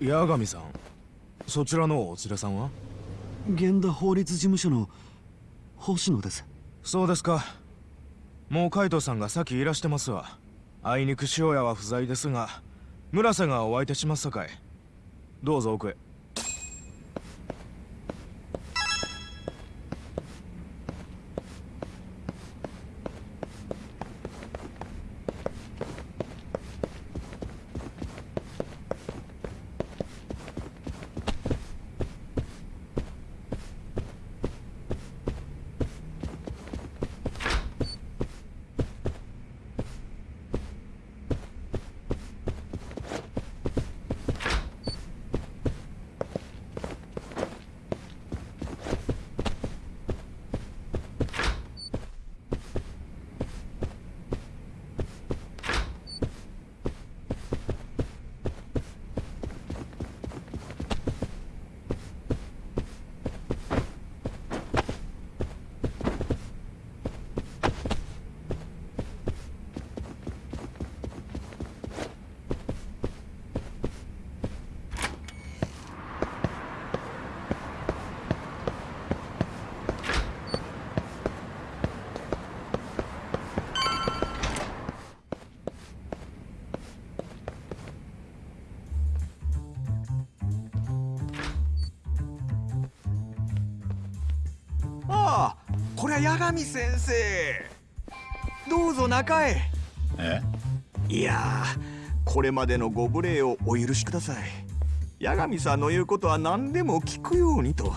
八神さんそちらのお連れさんは？源田法律事務所の星野です。そうですか。もう海藤さんが先いらしてますわ。あいにく塩屋は不在ですが村瀬がお相手しますさかい。どうぞ奥へりゃ八神先生。どうぞ中へ。え？いやーこれまでのご無礼をお許しください。八神さんの言うことは何でも聞くようにと。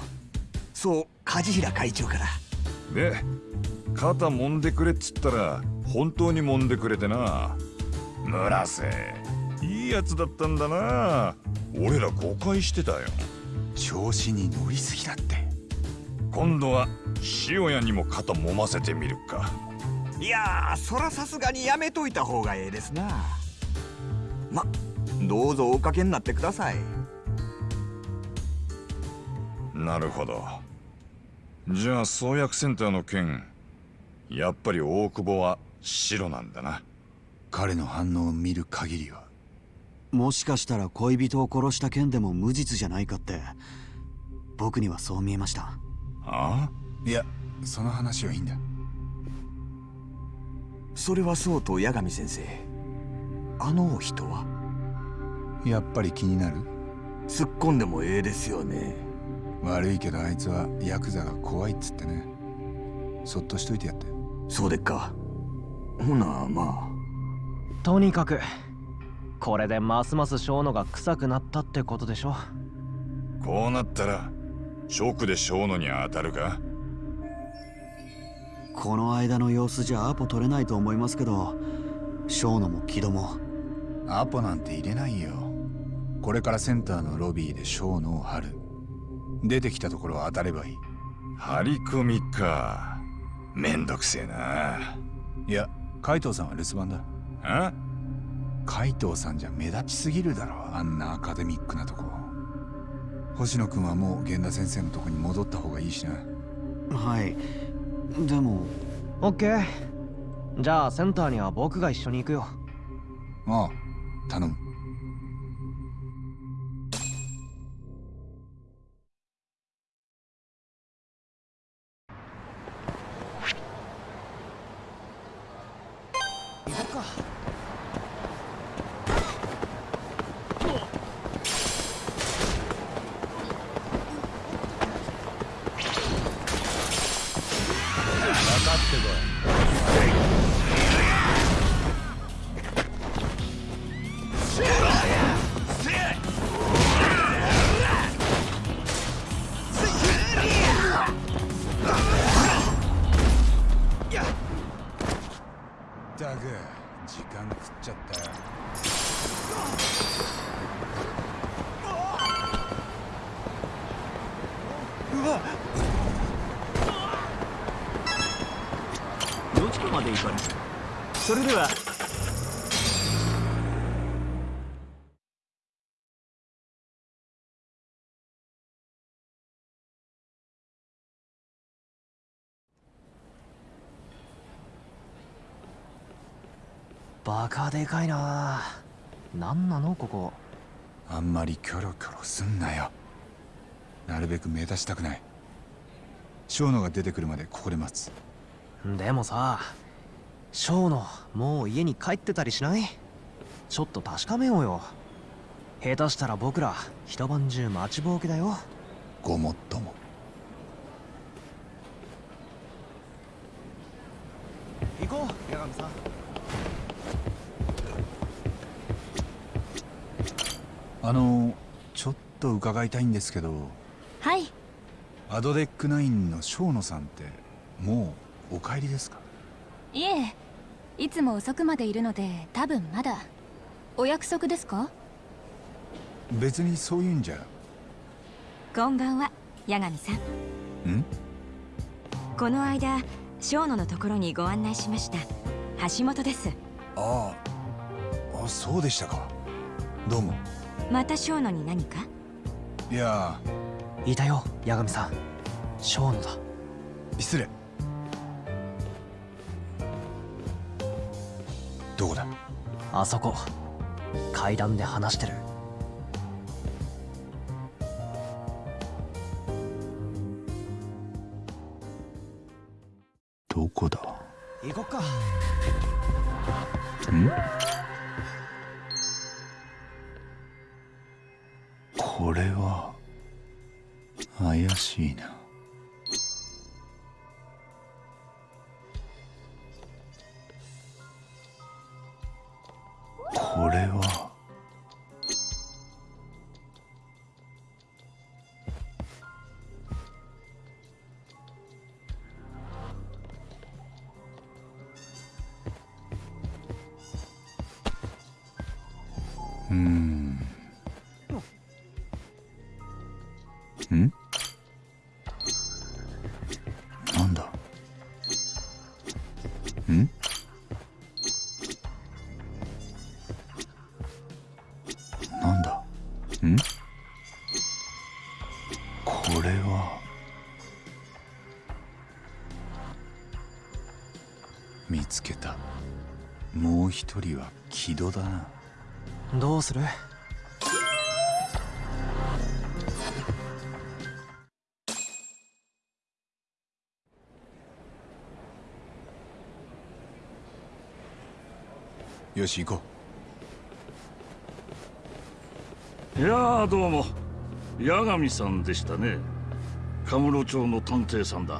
そう梶平会長から。で肩揉んでくれっつったら本当に揉んでくれてな。村瀬いいやつだったんだな。俺ら誤解してたよ。調子に乗りすぎだって今度は塩屋にも肩揉ませてみるか。いやーそらさすがにやめといた方がええですな。まどうぞおかけになってください。なるほど。じゃあ創薬センターの件やっぱり大久保は白なんだな。彼の反応を見る限りはもしかしたら恋人を殺した件でも無実じゃないかって僕にはそう見えましたあいやその話はいいんだ。それはそうと八神先生。あの人は？やっぱり気になる？突っ込んでもええですよね。悪いけどあいつはヤクザが怖いっつってね。そっとしといてやって。そうでっか。ほなまあ。とにかくこれでますます小野が臭くなったってことでしょ。こうなったらショックで小野に当たるか？この間の様子じゃアポ取れないと思いますけど小野も木戸も。アポなんて入れないよ。これからセンターのロビーで小野を張る。出てきたところを当たればいい。張り込みか。めんどくせえな。いや海藤さんは留守番だ。あ海藤さんじゃ目立ちすぎるだろ。あんなアカデミックなとこ星野君はもう源田先生のとこに戻った方がいいしな。はい。でも。オッケーじゃあセンターには僕が一緒に行くよ。ああ頼む。行こっかバカでかいな。何なのここ。あんまりキョロキョロすんなよ。なるべく目立ちたくない。小野が出てくるまでここで待つ。でもさ小野もう家に帰ってたりしない？ちょっと確かめようよ。下手したら僕ら一晩中待ちぼうけだよ。ごもっとも行こう八神さんあのちょっと伺いたいんですけどはい。アドデックナインの小野さんってもうお帰りですか？いえいつも遅くまでいるので多分まだ。お約束ですか？別にそういうんじゃ。こんばんは八神さん。ん？この間小野のところにご案内しました。橋本です。ああ。あそうでしたか。どうも。また小野に何か？いや。いたよ八神さん。小野だ。失礼。どこだ？あそこ。階段で話してる一人は木戸だな。どうする？よし行こいやーどうも。八神さんでしたね。カムロ町の探偵さんだ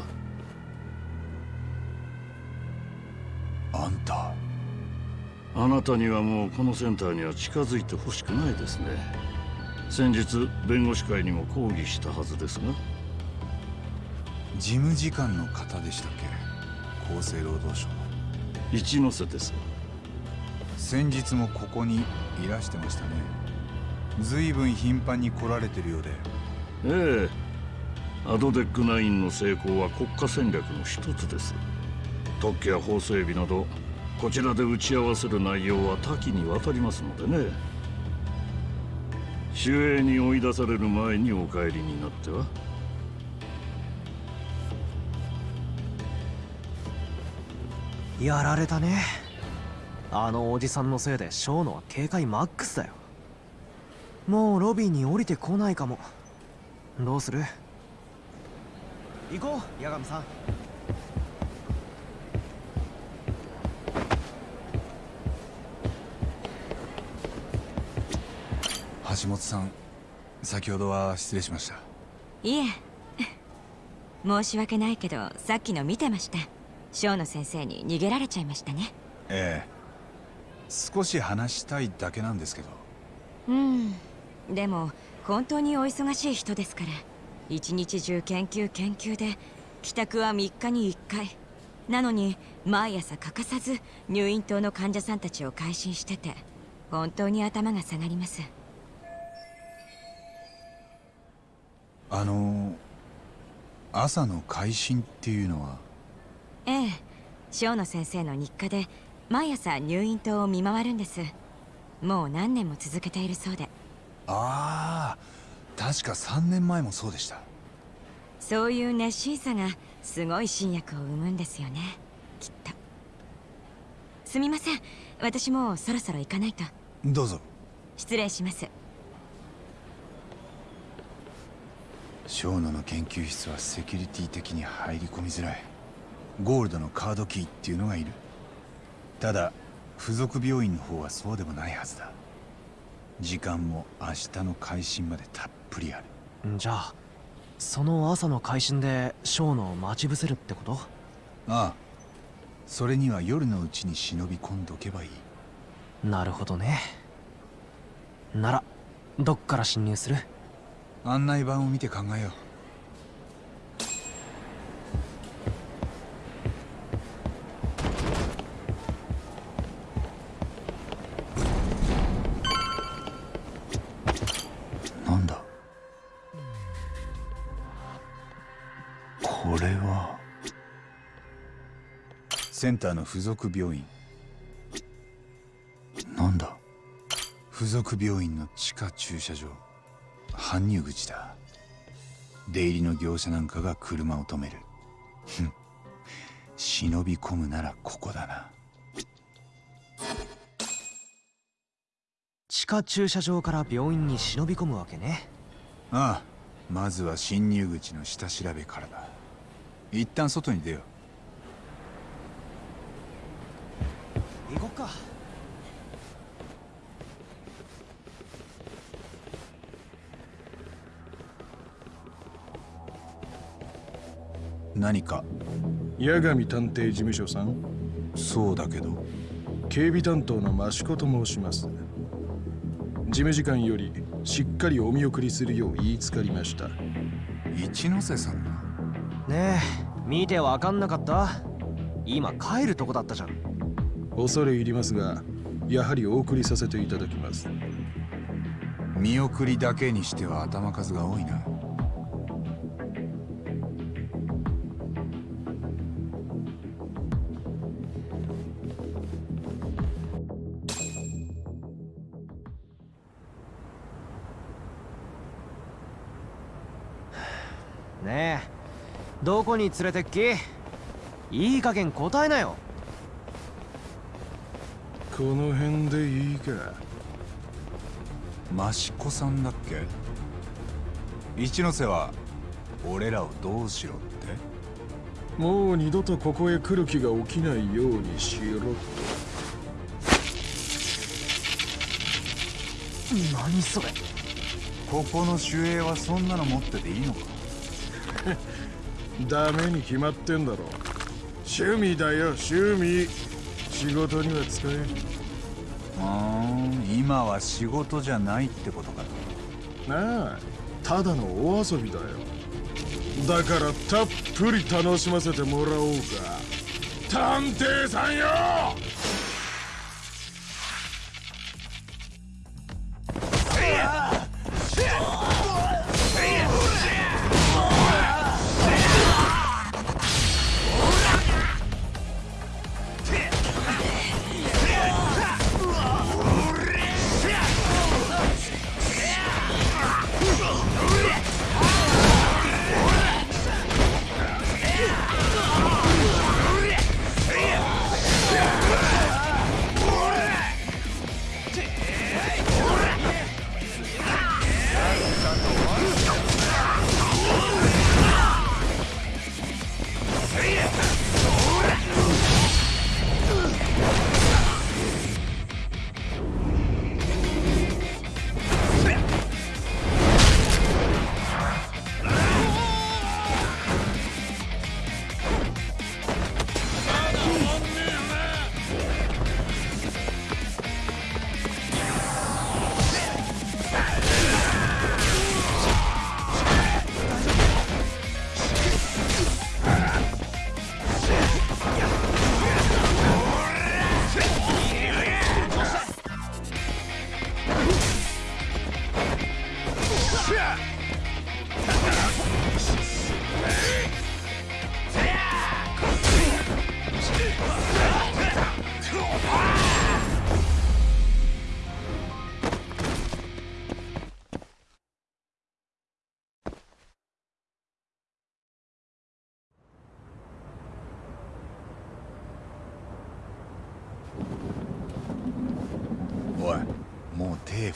あなたにはもうこのセンターには近づいてほしくないですね。先日弁護士会にも抗議したはずですが。事務次官の方でしたっけ？厚生労働省の。一ノ瀬です。先日もここにいらしてましたね。随分頻繁に来られてるようで。ええ。アドデックナインの成功は国家戦略の一つです。特許や法整備などこちらで打ち合わせる内容は多岐にわたりますのでね。守衛に追い出される前にお帰りになっては。やられたね。あのおじさんのせいでショーノは警戒マックスだよ。もうロビーに降りてこないかも。どうする？行こう八神さん。橋本さん先ほどは失礼しました。いえ。申し訳ないけどさっきの見てました。シ野先生に逃げられちゃいましたね。ええ。少し話したいだけなんですけど。うん。でも本当にお忙しい人ですから。一日中研究研究で帰宅は3日に1回。なのに毎朝欠かさず入院棟の患者さんたちを回診してて本当に頭が下がりますあの朝の会診っていうのは？ええ小野先生の日課で毎朝入院棟を見回るんです。もう何年も続けているそうで。ああ確か3年前もそうでした。そういう熱心さがすごい新薬を生むんですよね。きっと。すみません私もうそろそろ行かないと。どうぞ。失礼します小野の研究室はセキュリティ的に入り込みづらい。ゴールドのカードキーっていうのがいる。ただ付属病院の方はそうでもないはずだ。時間も明日の開診までたっぷりある。じゃあその朝の会心でショーノを待ち伏せるってこと？ああ。それには夜のうちに忍び込んどけばいい。なるほどね。ならどっから侵入する？案内板を見て考えよう。なんだ？これは。センターの付属病院。なんだ？付属病院の地下駐車場。搬入口だ。出入りの業者なんかが車を止める。忍び込むならここだな。地下駐車場から病院に忍び込むわけね。ああまずは侵入口の下調べからだ。一旦外に出よう。行こっか何か？八神探偵事務所さん？そうだけど。警備担当の益子と申します。事務次官よりしっかりお見送りするよう言いつかりました。一ノ瀬さんが？ねえ見てわかんなかった？今帰るとこだったじゃん。恐れ入りますがやはりお送りさせていただきます。見送りだけにしては頭数が多いなどこに連れてっき？いい加減答えなよ。この辺でいいか？益子さんだっけ？一ノ瀬は俺らをどうしろって？もう二度とここへ来る気が起きないようにしろと何それ？ここの守衛はそんなの持ってていいのか？ダメに決まってんだろ。趣味だよ趣味。仕事には使えうん今は仕事じゃないってことか。なあただのお遊びだよ。だからたっぷり楽しませてもらおうか。探偵さんよ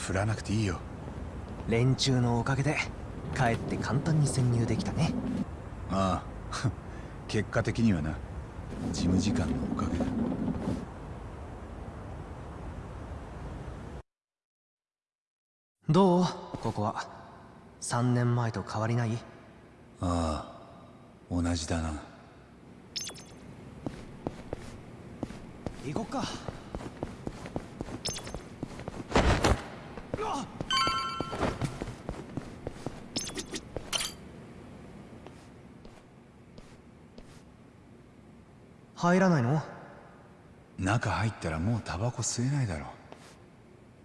振らなくていいよ。連中のおかげでかえって簡単に潜入できたね。ああ。結果的にはな。事務時間のおかげだ。どう？ここは。3年前と変わりない？ああ。同じだな。行こっか入らないの？中入ったらもうタバコ吸えないだろ。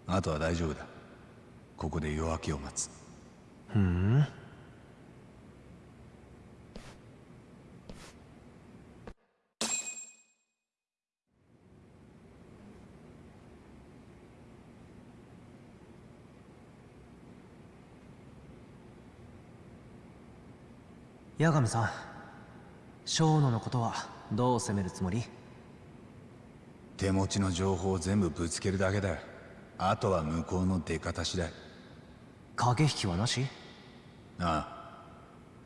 あとは大丈夫だ。ここで夜明けを待つ。ふん。八神さん小野のことは？どう攻めるつもり？手持ちの情報を全部ぶつけるだけだ。あとは向こうの出方次第。駆け引きはなし？ああ。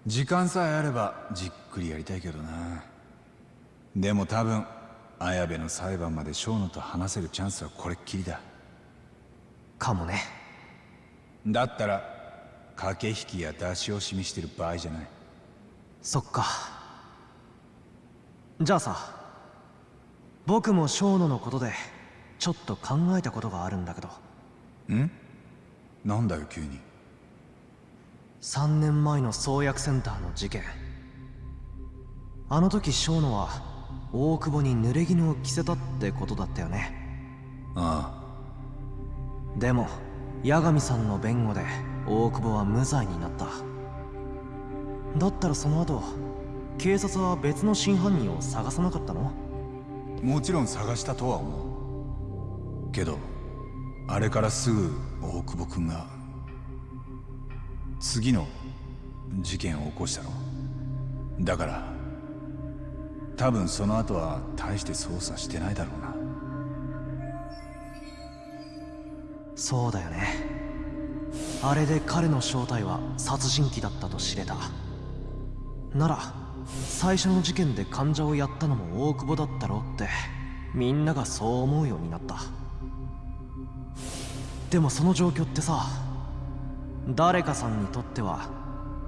時間さえあればじっくりやりたいけどな。でも多分綾部の裁判まで小野と話せるチャンスはこれっきりだ。かもね。だったら駆け引きや出し惜しみしてる場合じゃない。そっかじゃあさ僕も小野のことでちょっと考えたことがあるんだけど。ん？なんだよ急に。3年前の創薬センターの事件。あの時小野は大久保に濡れ衣を着せたってことだったよね。ああ。でも八神さんの弁護で大久保は無罪になった。だったらその後警察は別の真犯人を探さなかったの？もちろん探したとは思う。けどあれからすぐ大久保君が次の事件を起こしたろだから多分その後は大して捜査してないだろうな。そうだよね。あれで彼の正体は殺人鬼だったと知れた。なら最初の事件で患者をやったのも大久保だったろうってみんながそう思うようになった。っでもその状況ってさ誰かさんにとっては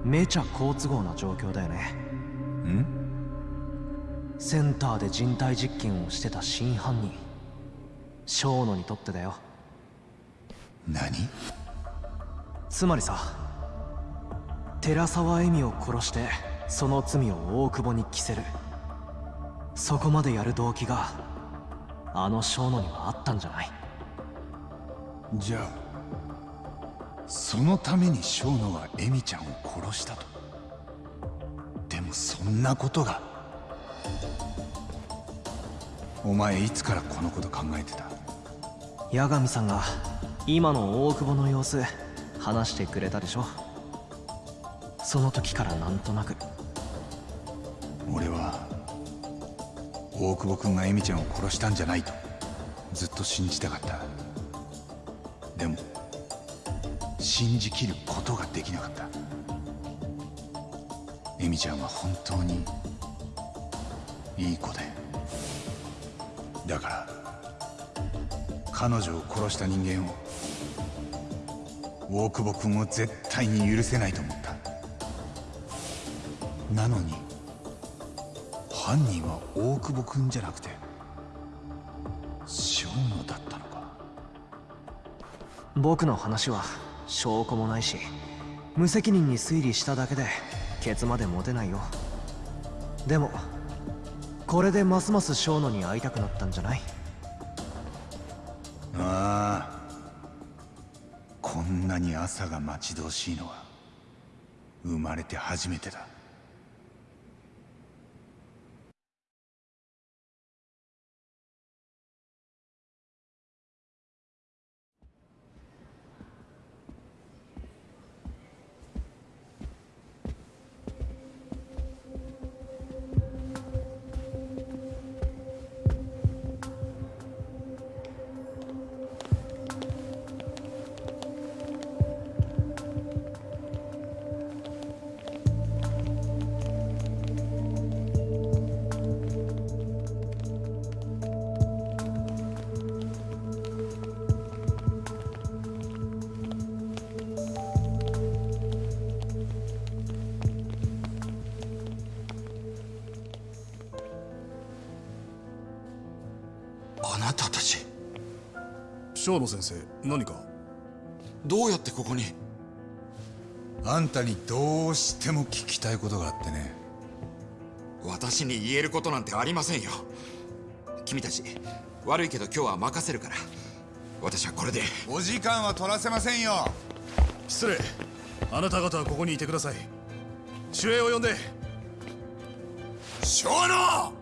めちゃ好都合な状況だよね。ん？センターで人体実験をしてた真犯人小野にとってだよ。何？つまりさ寺沢恵美を殺してその罪を大久保に着せる。そこまでやる動機があの小野にはあったんじゃない。じゃあそのために小野はエミちゃんを殺したと。でもそんなことが。お前いつからこのこと考えてた？八神さんが今の大久保の様子話してくれたでしょ。その時からなんとなく俺は大久保君がエミちゃんを殺したんじゃないとずっと信じたかった。でも信じきることができなかった。エミちゃんは本当にいい子で。だから彼女を殺した人間を大久保君を絶対に許せないと思った。なのに犯人は大久保君じゃなくて正野だったのか。僕の話は証拠もないし無責任に推理しただけでケツまで持てないよ。でもこれでますます小野に会いたくなったんじゃない？ああこんなに朝が待ち遠しいのは生まれて初めてだ野先生何か？どうやってここに？あんたにどうしても聞きたいことがあってね。私に言えることなんてありませんよ。君たち悪いけど今日は任せるから。私はこれで。お時間は取らせませんよ。失礼。あなた方はここにいてください。守衛を呼んで。小野！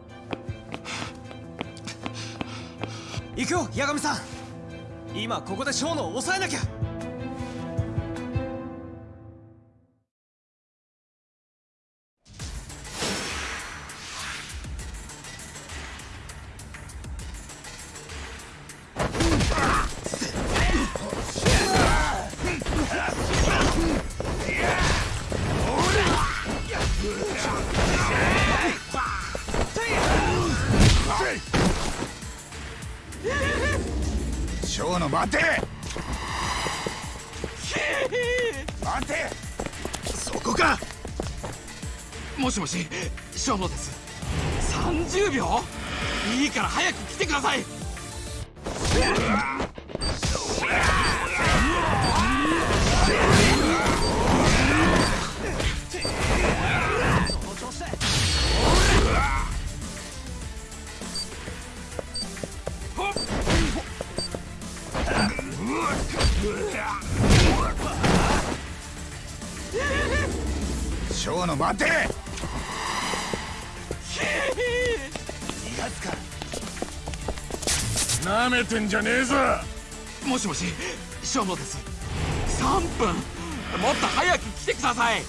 行くよ八神さん今ここで小野を抑えなきゃもしもし。小野ですてんじゃねえぞ。もしもし小野です。3分。もっと早く来てください。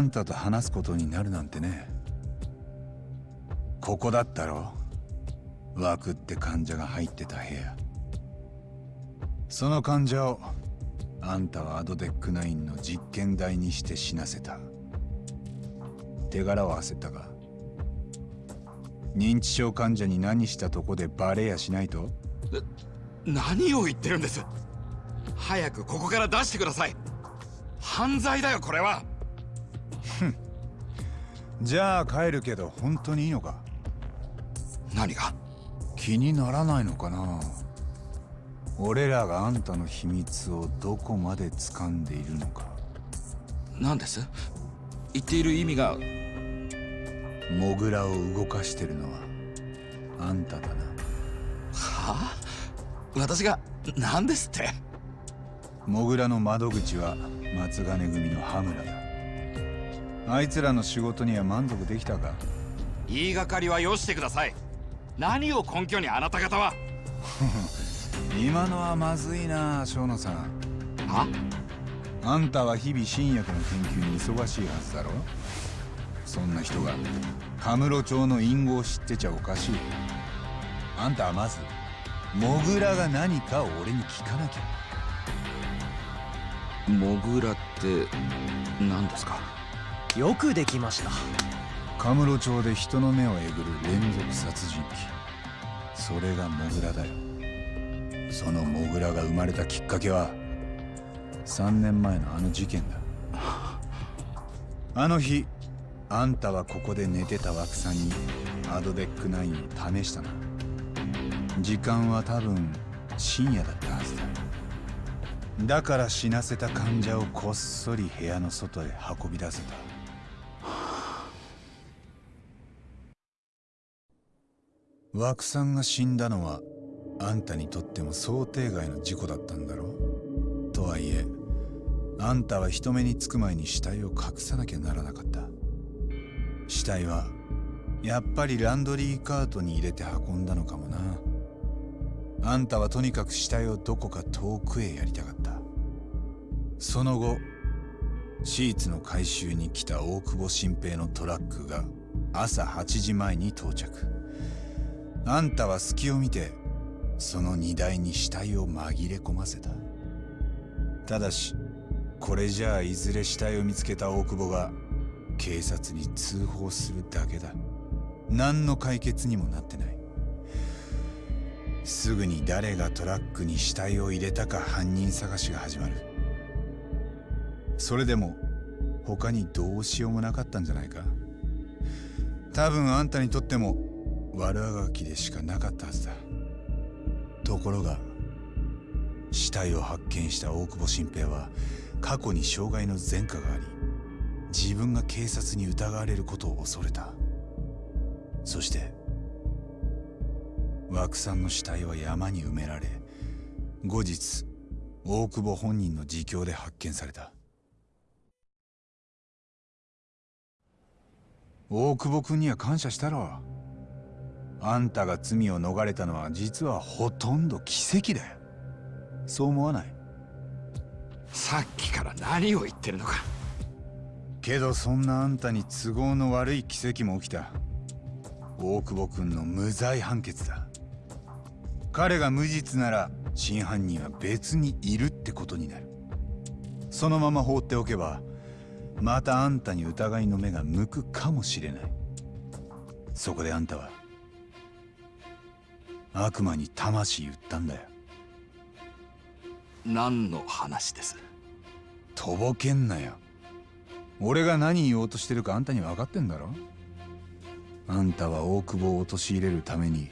あんたと話すことになるなんてね。ここだったろ。枠って患者が入ってた部屋。その患者をあんたはアドデックナインの実験台にして死なせた。手柄を焦ったか認知症患者に何したとこでバレやしないと？何を言ってるんです。早くここから出してください。犯罪だよこれは。じゃあ帰るけど本当にいいのか？何が？気にならないのかな？俺らがあんたの秘密をどこまで掴んでいるのか？何です？言っている意味が。モグラを動かしてるのはあんただな。はあ？私が何ですって？モグラの窓口は松金組の羽村だあいつらの仕事には満足できたか？言いがかりはよしてください。何を根拠にあなた方は？今のはまずいな生野さん。はあんたは日々新薬の研究に忙しいはずだろ？そんな人がカムロ町の隠語を知ってちゃおかしい。あんたはまずモグラが何かを俺に聞かなきゃ。モグラって何ですか？よくできました。カムロ町で人の目をえぐる連続殺人鬼。それがモグラだよ。そのモグラが生まれたきっかけは3年前のあの事件だ。あの日あんたはここで寝てた枠さんにアドデックナインを試したな時間は多分深夜だったはずだ。だから死なせた患者をこっそり部屋の外へ運び出せた。枠さんが死んだのはあんたにとっても想定外の事故だったんだろう？とはいえあんたは人目につく前に死体を隠さなきゃならなかった。死体はやっぱりランドリーカートに入れて運んだのかもな。あんたはとにかく死体をどこか遠くへやりたかった。その後シーツの回収に来た大久保新平のトラックが朝8時前に到着。あんたは隙を見てその荷台に死体を紛れ込ませた。ただしこれじゃあいずれ死体を見つけた大久保が警察に通報するだけだ。何の解決にもなってない。すぐに誰がトラックに死体を入れたか犯人探しが始まる。それでも他にどうしようもなかったんじゃないか。多分あんたにとっても悪あがきでしかなかったはずだ。ところが死体を発見した大久保新平は過去に障害の前科があり自分が警察に疑われることを恐れた。そして枠さんの死体は山に埋められ後日大久保本人の自供で発見された。大久保君には感謝したろ。あんたが罪を逃れたのは実はほとんど奇跡だよ。そう思わない？さっきから何を言ってるのか。けどそんなあんたに都合の悪い奇跡も起きた。大久保君の無罪判決だ。彼が無実なら真犯人は別にいるってことになる。そのまま放っておけばまたあんたに疑いの目が向くかもしれない。そこであんたは悪魔に魂売ったんだよ。何の話です？とぼけんなよ。俺が何言おうとしてるかあんたに分かってんだろ？あんたは大久保を陥れるために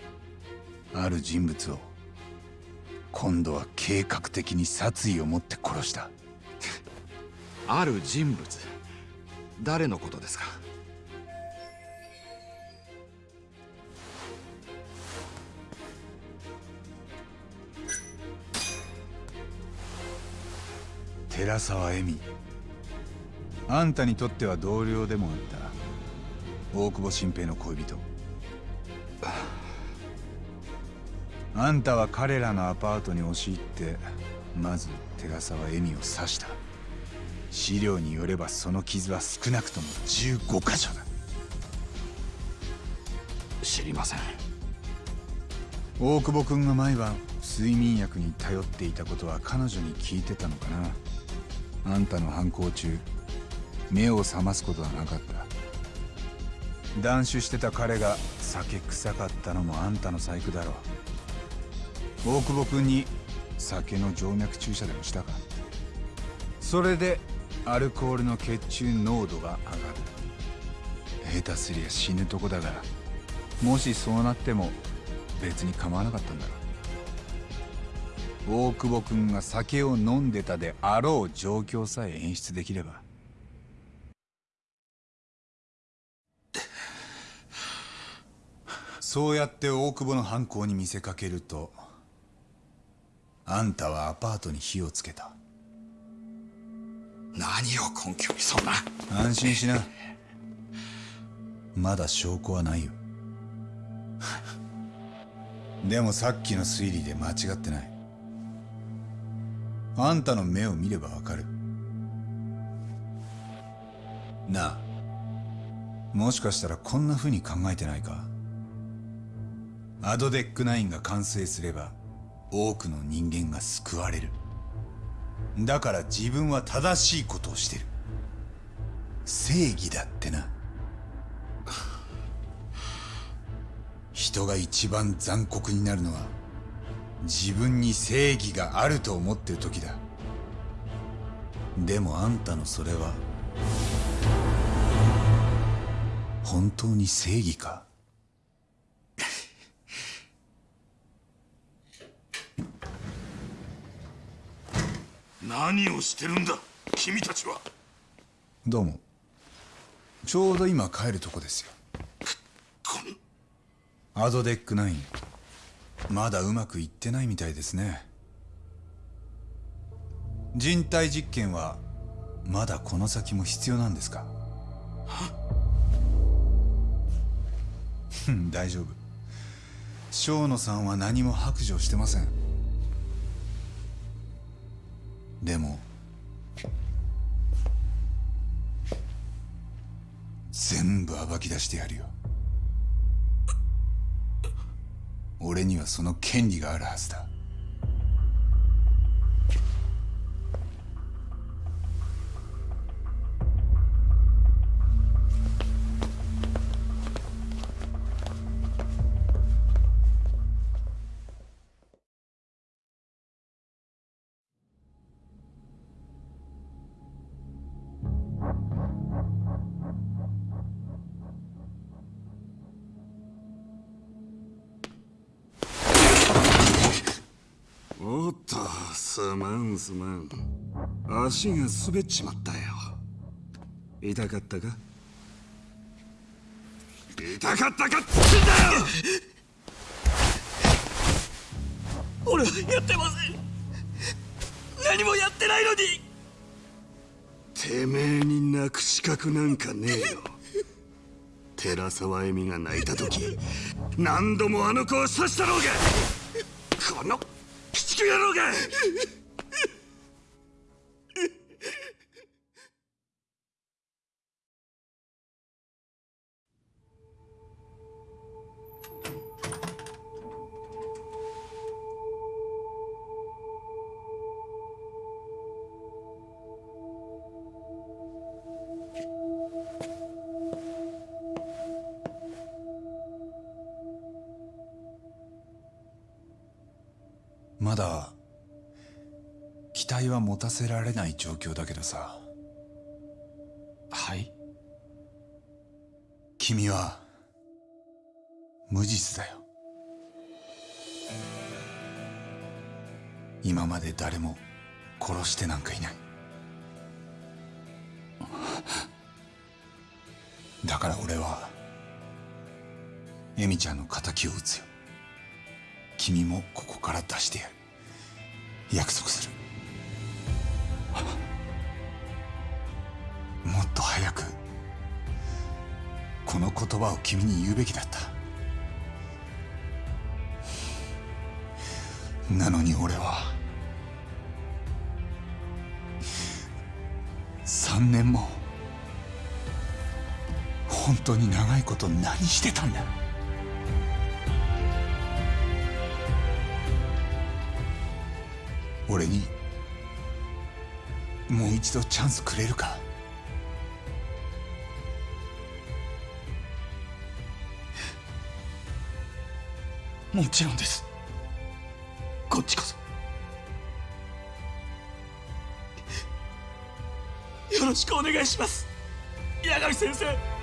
ある人物を今度は計画的に殺意を持って殺した。ある人物。誰のことですか？寺沢恵美。あんたにとっては同僚でもあった。大久保新平の恋人。あんたは彼らのアパートに押し入ってまず寺沢恵美を刺した。資料によればその傷は少なくとも15箇所だ。知りません。大久保君が毎晩睡眠薬に頼っていたことは彼女に聞いてたのかなあんたの犯行中目を覚ますことはなかった。断酒してた彼が酒臭かったのもあんたの細工だろう。大久保君に酒の静脈注射でもしたか？それでアルコールの血中濃度が上がる。下手すりゃ死ぬとこだがもしそうなっても別に構わなかったんだろう。大久保君が酒を飲んでたであろう状況さえ演出できれば。そうやって大久保の犯行に見せかけるとあんたはアパートに火をつけた。何を根拠にそんな。安心しな。まだ証拠はないよ。でもさっきの推理で間違ってないあんたの目を見ればわかる。なあもしかしたらこんな風に考えてないか？アドデックナインが完成すれば多くの人間が救われる。だから自分は正しいことをしてる。正義だってな。人が一番残酷になるのは自分に正義があると思ってる時だ。でもあんたのそれは本当に正義か？何をしてるんだ君たちは。どうも。ちょうど今帰るとこですよ。アドデックナインまだうまくいってないみたいですね。人体実験はまだこの先も必要なんですか？大丈夫。生野さんは何も白状してません。でも全部暴き出してやるよ。俺にはその権利があるはずだ。すまんすまん足が滑っちまったよ。痛かったか？痛かったかっつんだよ！俺はやってません。何もやってないのに。てめえに泣く資格なんかねえよ。寺沢恵美が泣いた時何度もあの子を刺したろうが。この鬼畜野郎がせられない状況だけどさ。はい？君は無実だよ。今まで誰も殺してなんかいない。だから俺はエミちゃんの敵を討つよ。君もここから出してやる。約束する早くこの言葉を君に言うべきだった。なのに俺は3年も本当に長いこと何してたんだ。俺にもう一度チャンスくれるか。もちろんです。こっちこそ。よろしくお願いします。八神先生。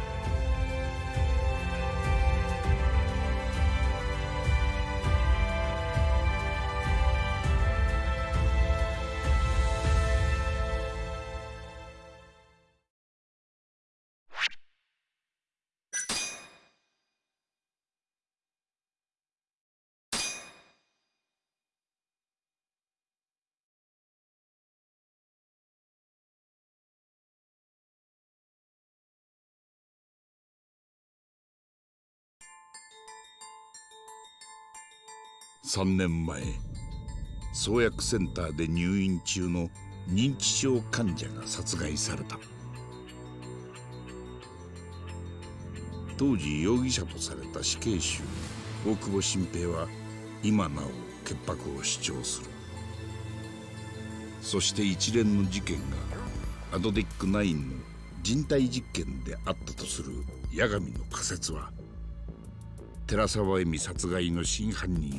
3年前創薬センターで入院中の認知症患者が殺害された。当時容疑者とされた死刑囚大久保新平は今なお潔白を主張する。そして一連の事件がアドデック9の人体実験であったとする八神の仮説は寺沢恵美殺害の真犯人を